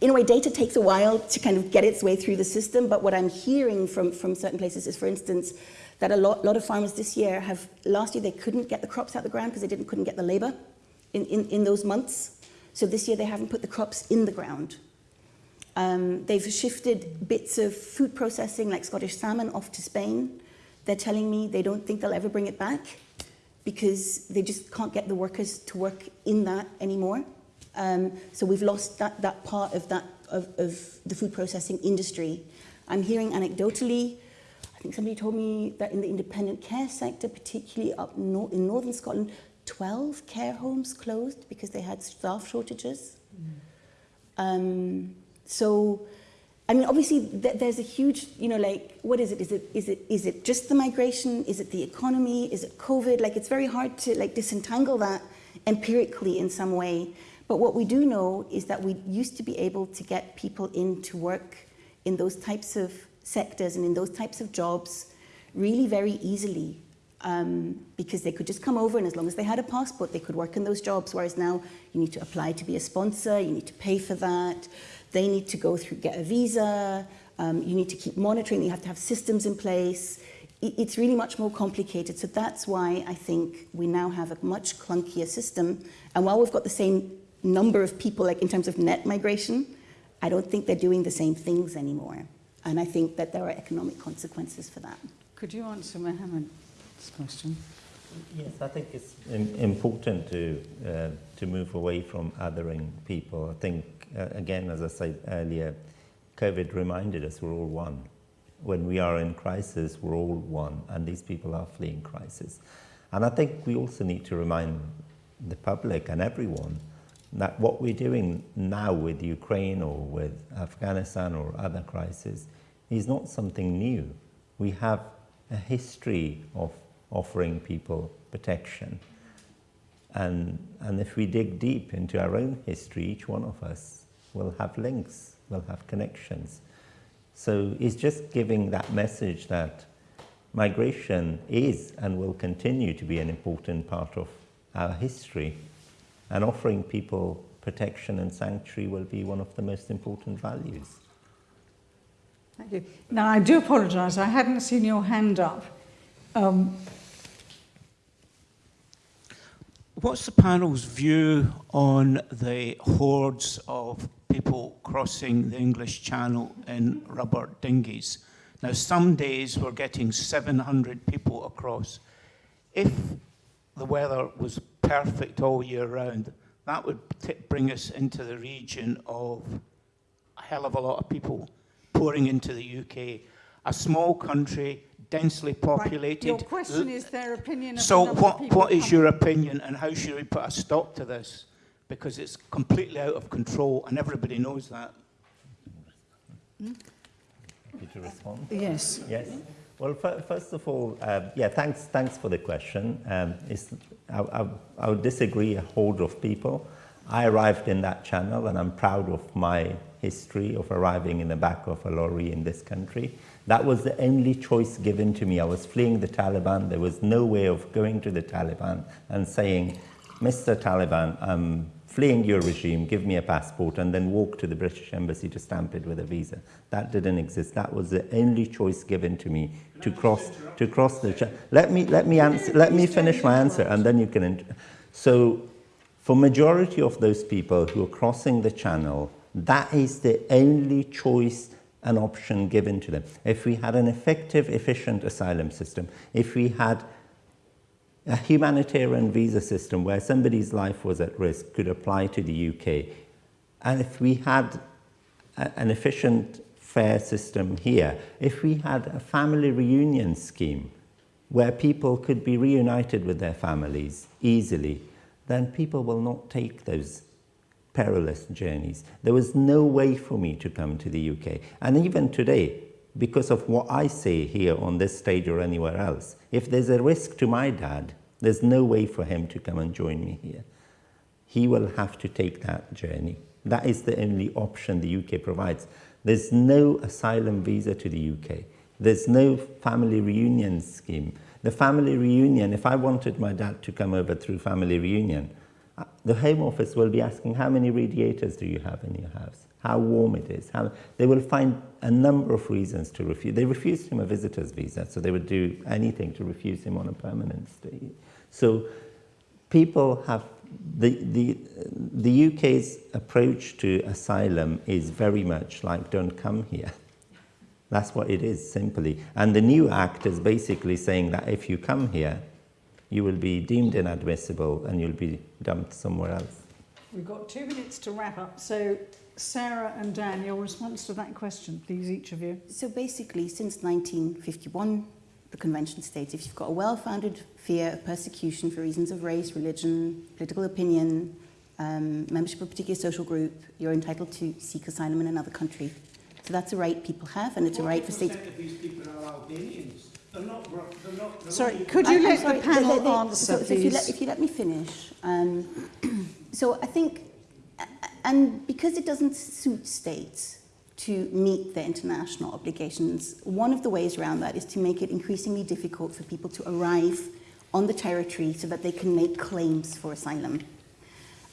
Speaker 3: in a way, data takes a while to kind of get its way through the system, but what I'm hearing from, from certain places is, for instance, that a lot, lot of farmers this year have, last year they couldn't get the crops out the ground because they didn't, couldn't get the labour in, in, in those months. So this year they haven't put the crops in the ground. Um, they've shifted bits of food processing like Scottish salmon off to Spain. They're telling me they don't think they'll ever bring it back because they just can't get the workers to work in that anymore. Um, so we've lost that, that part of, that, of, of the food processing industry. I'm hearing anecdotally, I think somebody told me that in the independent care sector, particularly up no in northern Scotland, 12 care homes closed because they had staff shortages. Um, so, I mean, obviously, th there's a huge, you know, like, what is it? Is it is it is it just the migration? Is it the economy? Is it COVID? Like, it's very hard to like disentangle that empirically in some way. But what we do know is that we used to be able to get people in to work in those types of sectors and in those types of jobs really very easily um, because they could just come over and as long as they had a passport, they could work in those jobs. Whereas now you need to apply to be a sponsor, you need to pay for that. They need to go through, get a visa. Um, you need to keep monitoring. You have to have systems in place. It, it's really much more complicated. So that's why I think we now have a much clunkier system. And while we've got the same number of people, like in terms of net migration, I don't think they're doing the same things anymore. And I think that there are economic consequences for that.
Speaker 1: Could you answer Mohammed's question?
Speaker 4: Yes, I think it's important to, uh, to move away from othering people. I think, Uh, again, as I said earlier, COVID reminded us we're all one. When we are in crisis, we're all one, and these people are fleeing crisis. And I think we also need to remind the public and everyone that what we're doing now with Ukraine or with Afghanistan or other crises is not something new. We have a history of offering people protection. And, and if we dig deep into our own history, each one of us will have links, will have connections. So it's just giving that message that migration is and will continue to be an important part of our history and offering people protection and sanctuary will be one of the most important values.
Speaker 1: Thank you. Now, I do apologise, I hadn't seen your hand up. Um,
Speaker 5: What's the panel's view on the hordes of people crossing the English Channel in rubber dinghies? Now, some days we're getting 700 people across. If the weather was perfect all year round, that would bring us into the region of a hell of a lot of people pouring into the UK. A small country, densely populated.
Speaker 1: Right. Your question is their opinion
Speaker 5: So what, what is your opinion and how should we put a stop to this? Because it's completely out of control and everybody knows that.
Speaker 4: Happy to respond?
Speaker 1: Yes.
Speaker 4: Yes. Well, f- first of all, uh, yeah, thanks, thanks for the question. Um, it's, I, I, I would disagree a horde of people. I arrived in that channel and I'm proud of my history of arriving in the back of a lorry in this country. That was the only choice given to me. I was fleeing the Taliban. There was no way of going to the Taliban and saying, Mr. Taliban, I'm fleeing your regime, give me a passport, and then walk to the British Embassy to stamp it with a visa. That didn't exist. That was the only choice given to me to cross, to cross the... Let, me, let, me answer, let me finish my answer, and then you can... So, for majority of those people who are crossing the channel, that is the only choice and option given to them. If we had an effective, efficient asylum system, if we had a humanitarian visa system where somebody's life was at risk could apply to the UK, and if we had a, an efficient, fair system here, if we had a family reunion scheme where people could be reunited with their families easily, then people will not take those perilous journeys. There was no way for me to come to the UK. And even today, because of what I say here on this stage or anywhere else, if there's a risk to my dad, there's no way for him to come and join me here. He will have to take that journey. That is the only option the UK provides. There's no asylum visa to the UK. There's no family reunion scheme. The family reunion, if I wanted my dad to come over through family reunion, the Home Office will be asking, how many radiators do you have in your house? How warm it is? How, they will find a number of reasons to refuse. They refused him a visitor's visa, so they would do anything to refuse him on a permanent stay. So people have, the, the, the UK's approach to asylum is very much like don't come here. That's what it is, simply. And the new act is basically saying that if you come here, you will be deemed inadmissible and you'll be dumped somewhere else.
Speaker 1: We've got two minutes to wrap up. So, Sarah and Dan, your response to that question, please, each of you.
Speaker 3: So basically, since 1951, the Convention states if you've got a well-founded fear of persecution for reasons of race, religion, political opinion, um, membership of a particular social group, you're entitled to seek asylum in another country. So that's a right people have, and it's a right for states.
Speaker 5: of these people are Albanians. They're not, they're not, they're
Speaker 1: Sorry, could you
Speaker 3: I'm
Speaker 1: let
Speaker 3: sorry,
Speaker 1: the panel
Speaker 3: they- they-
Speaker 1: answer,
Speaker 3: so, so if, you let, if you let me finish. Um, so I think, and because it doesn't suit states to meet their international obligations, one of the ways around that is to make it increasingly difficult for people to arrive on the territory so that they can make claims for asylum.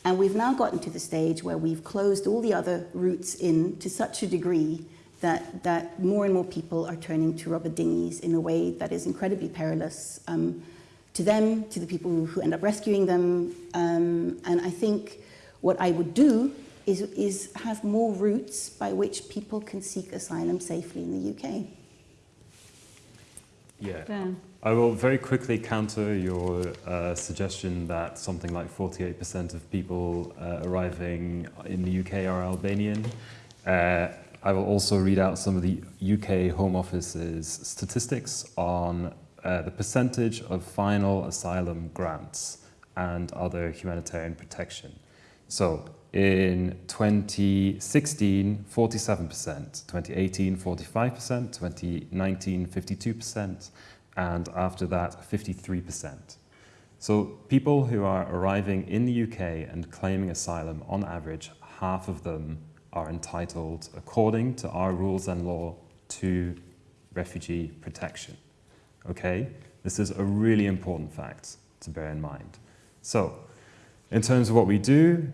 Speaker 3: And we've now gotten to the stage where we've closed all the other routes in to such a degree that, that more and more people are turning to rubber dinghies in a way that is incredibly perilous um, to them, to the people who end up rescuing them. Um, and I think what I would do is, is have more routes by which people can seek asylum safely in the UK.
Speaker 2: Yeah.
Speaker 1: Dan.
Speaker 2: I will very quickly counter your uh, suggestion that something like 48% of people uh, arriving in the UK are Albanian. Uh, I will also read out some of the UK Home Office's statistics on uh, the percentage of final asylum grants and other humanitarian protection. So in 2016, 47%, 2018, 45%, 2019, 52%, and after that, 53%. So people who are arriving in the UK and claiming asylum, on average, half of them are entitled, according to our rules and law, to refugee protection. Okay? This is a really important fact to bear in mind. So, in terms of what we do,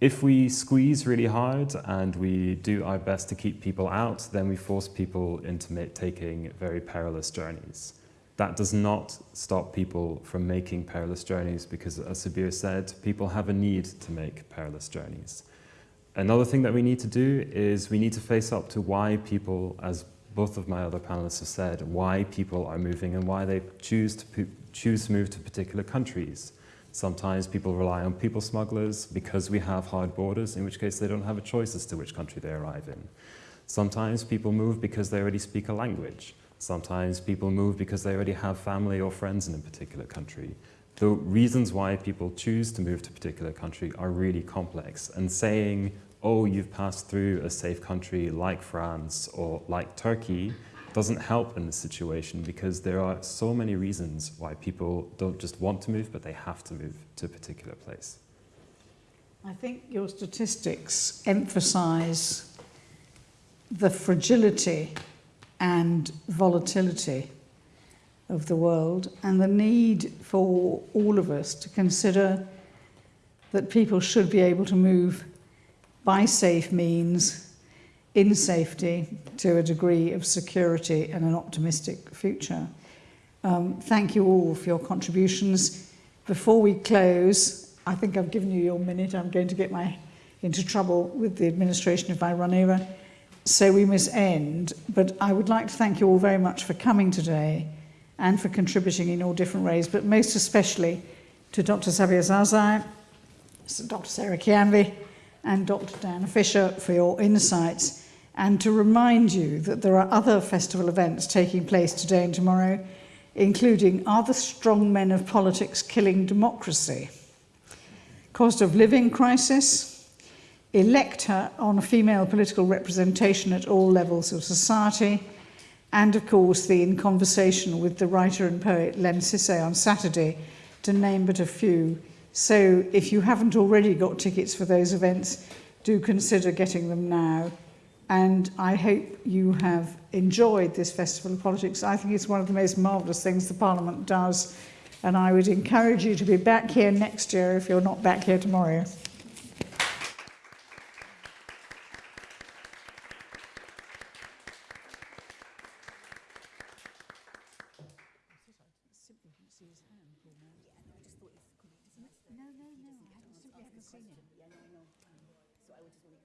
Speaker 2: if we squeeze really hard and we do our best to keep people out, then we force people into taking very perilous journeys. That does not stop people from making perilous journeys because, as Sabir said, people have a need to make perilous journeys. Another thing that we need to do is we need to face up to why people, as both of my other panelists have said, why people are moving and why they choose to, choose to move to particular countries. Sometimes people rely on people smugglers because we have hard borders, in which case they don't have a choice as to which country they arrive in. Sometimes people move because they already speak a language. Sometimes people move because they already have family or friends in a particular country. The reasons why people choose to move to a particular country are really complex. And saying, oh, you've passed through a safe country like France or like Turkey doesn't help in this situation because there are so many reasons why people don't just want to move, but they have to move to a particular place.
Speaker 1: I think your statistics emphasize the fragility and volatility of the world and the need for all of us to consider that people should be able to move by safe means in safety to a degree of security and an optimistic future. Um, thank you all for your contributions. Before we close, I think I've given you your minute. I'm going to get my into trouble with the administration if I run over. So we must end. But I would like to thank you all very much for coming today and for contributing in all different ways, but most especially to Dr. Sabir Zazai, Dr. Sarah Kyambi, and Dr. Dan Fisher for your insights, and to remind you that there are other festival events taking place today and tomorrow, including Are the Strong Men of Politics Killing Democracy? Cost of Living Crisis, Elect Her on Female Political Representation at All Levels of Society, and of course the In Conversation with the writer and poet Len Sisse on Saturday, to name but a few. So if you haven't already got tickets for those events, do consider getting them now. And I hope you have enjoyed this Festival of Politics. I think it's one of the most marvellous things the Parliament does. And I would encourage you to be back here next year if you're not back here tomorrow.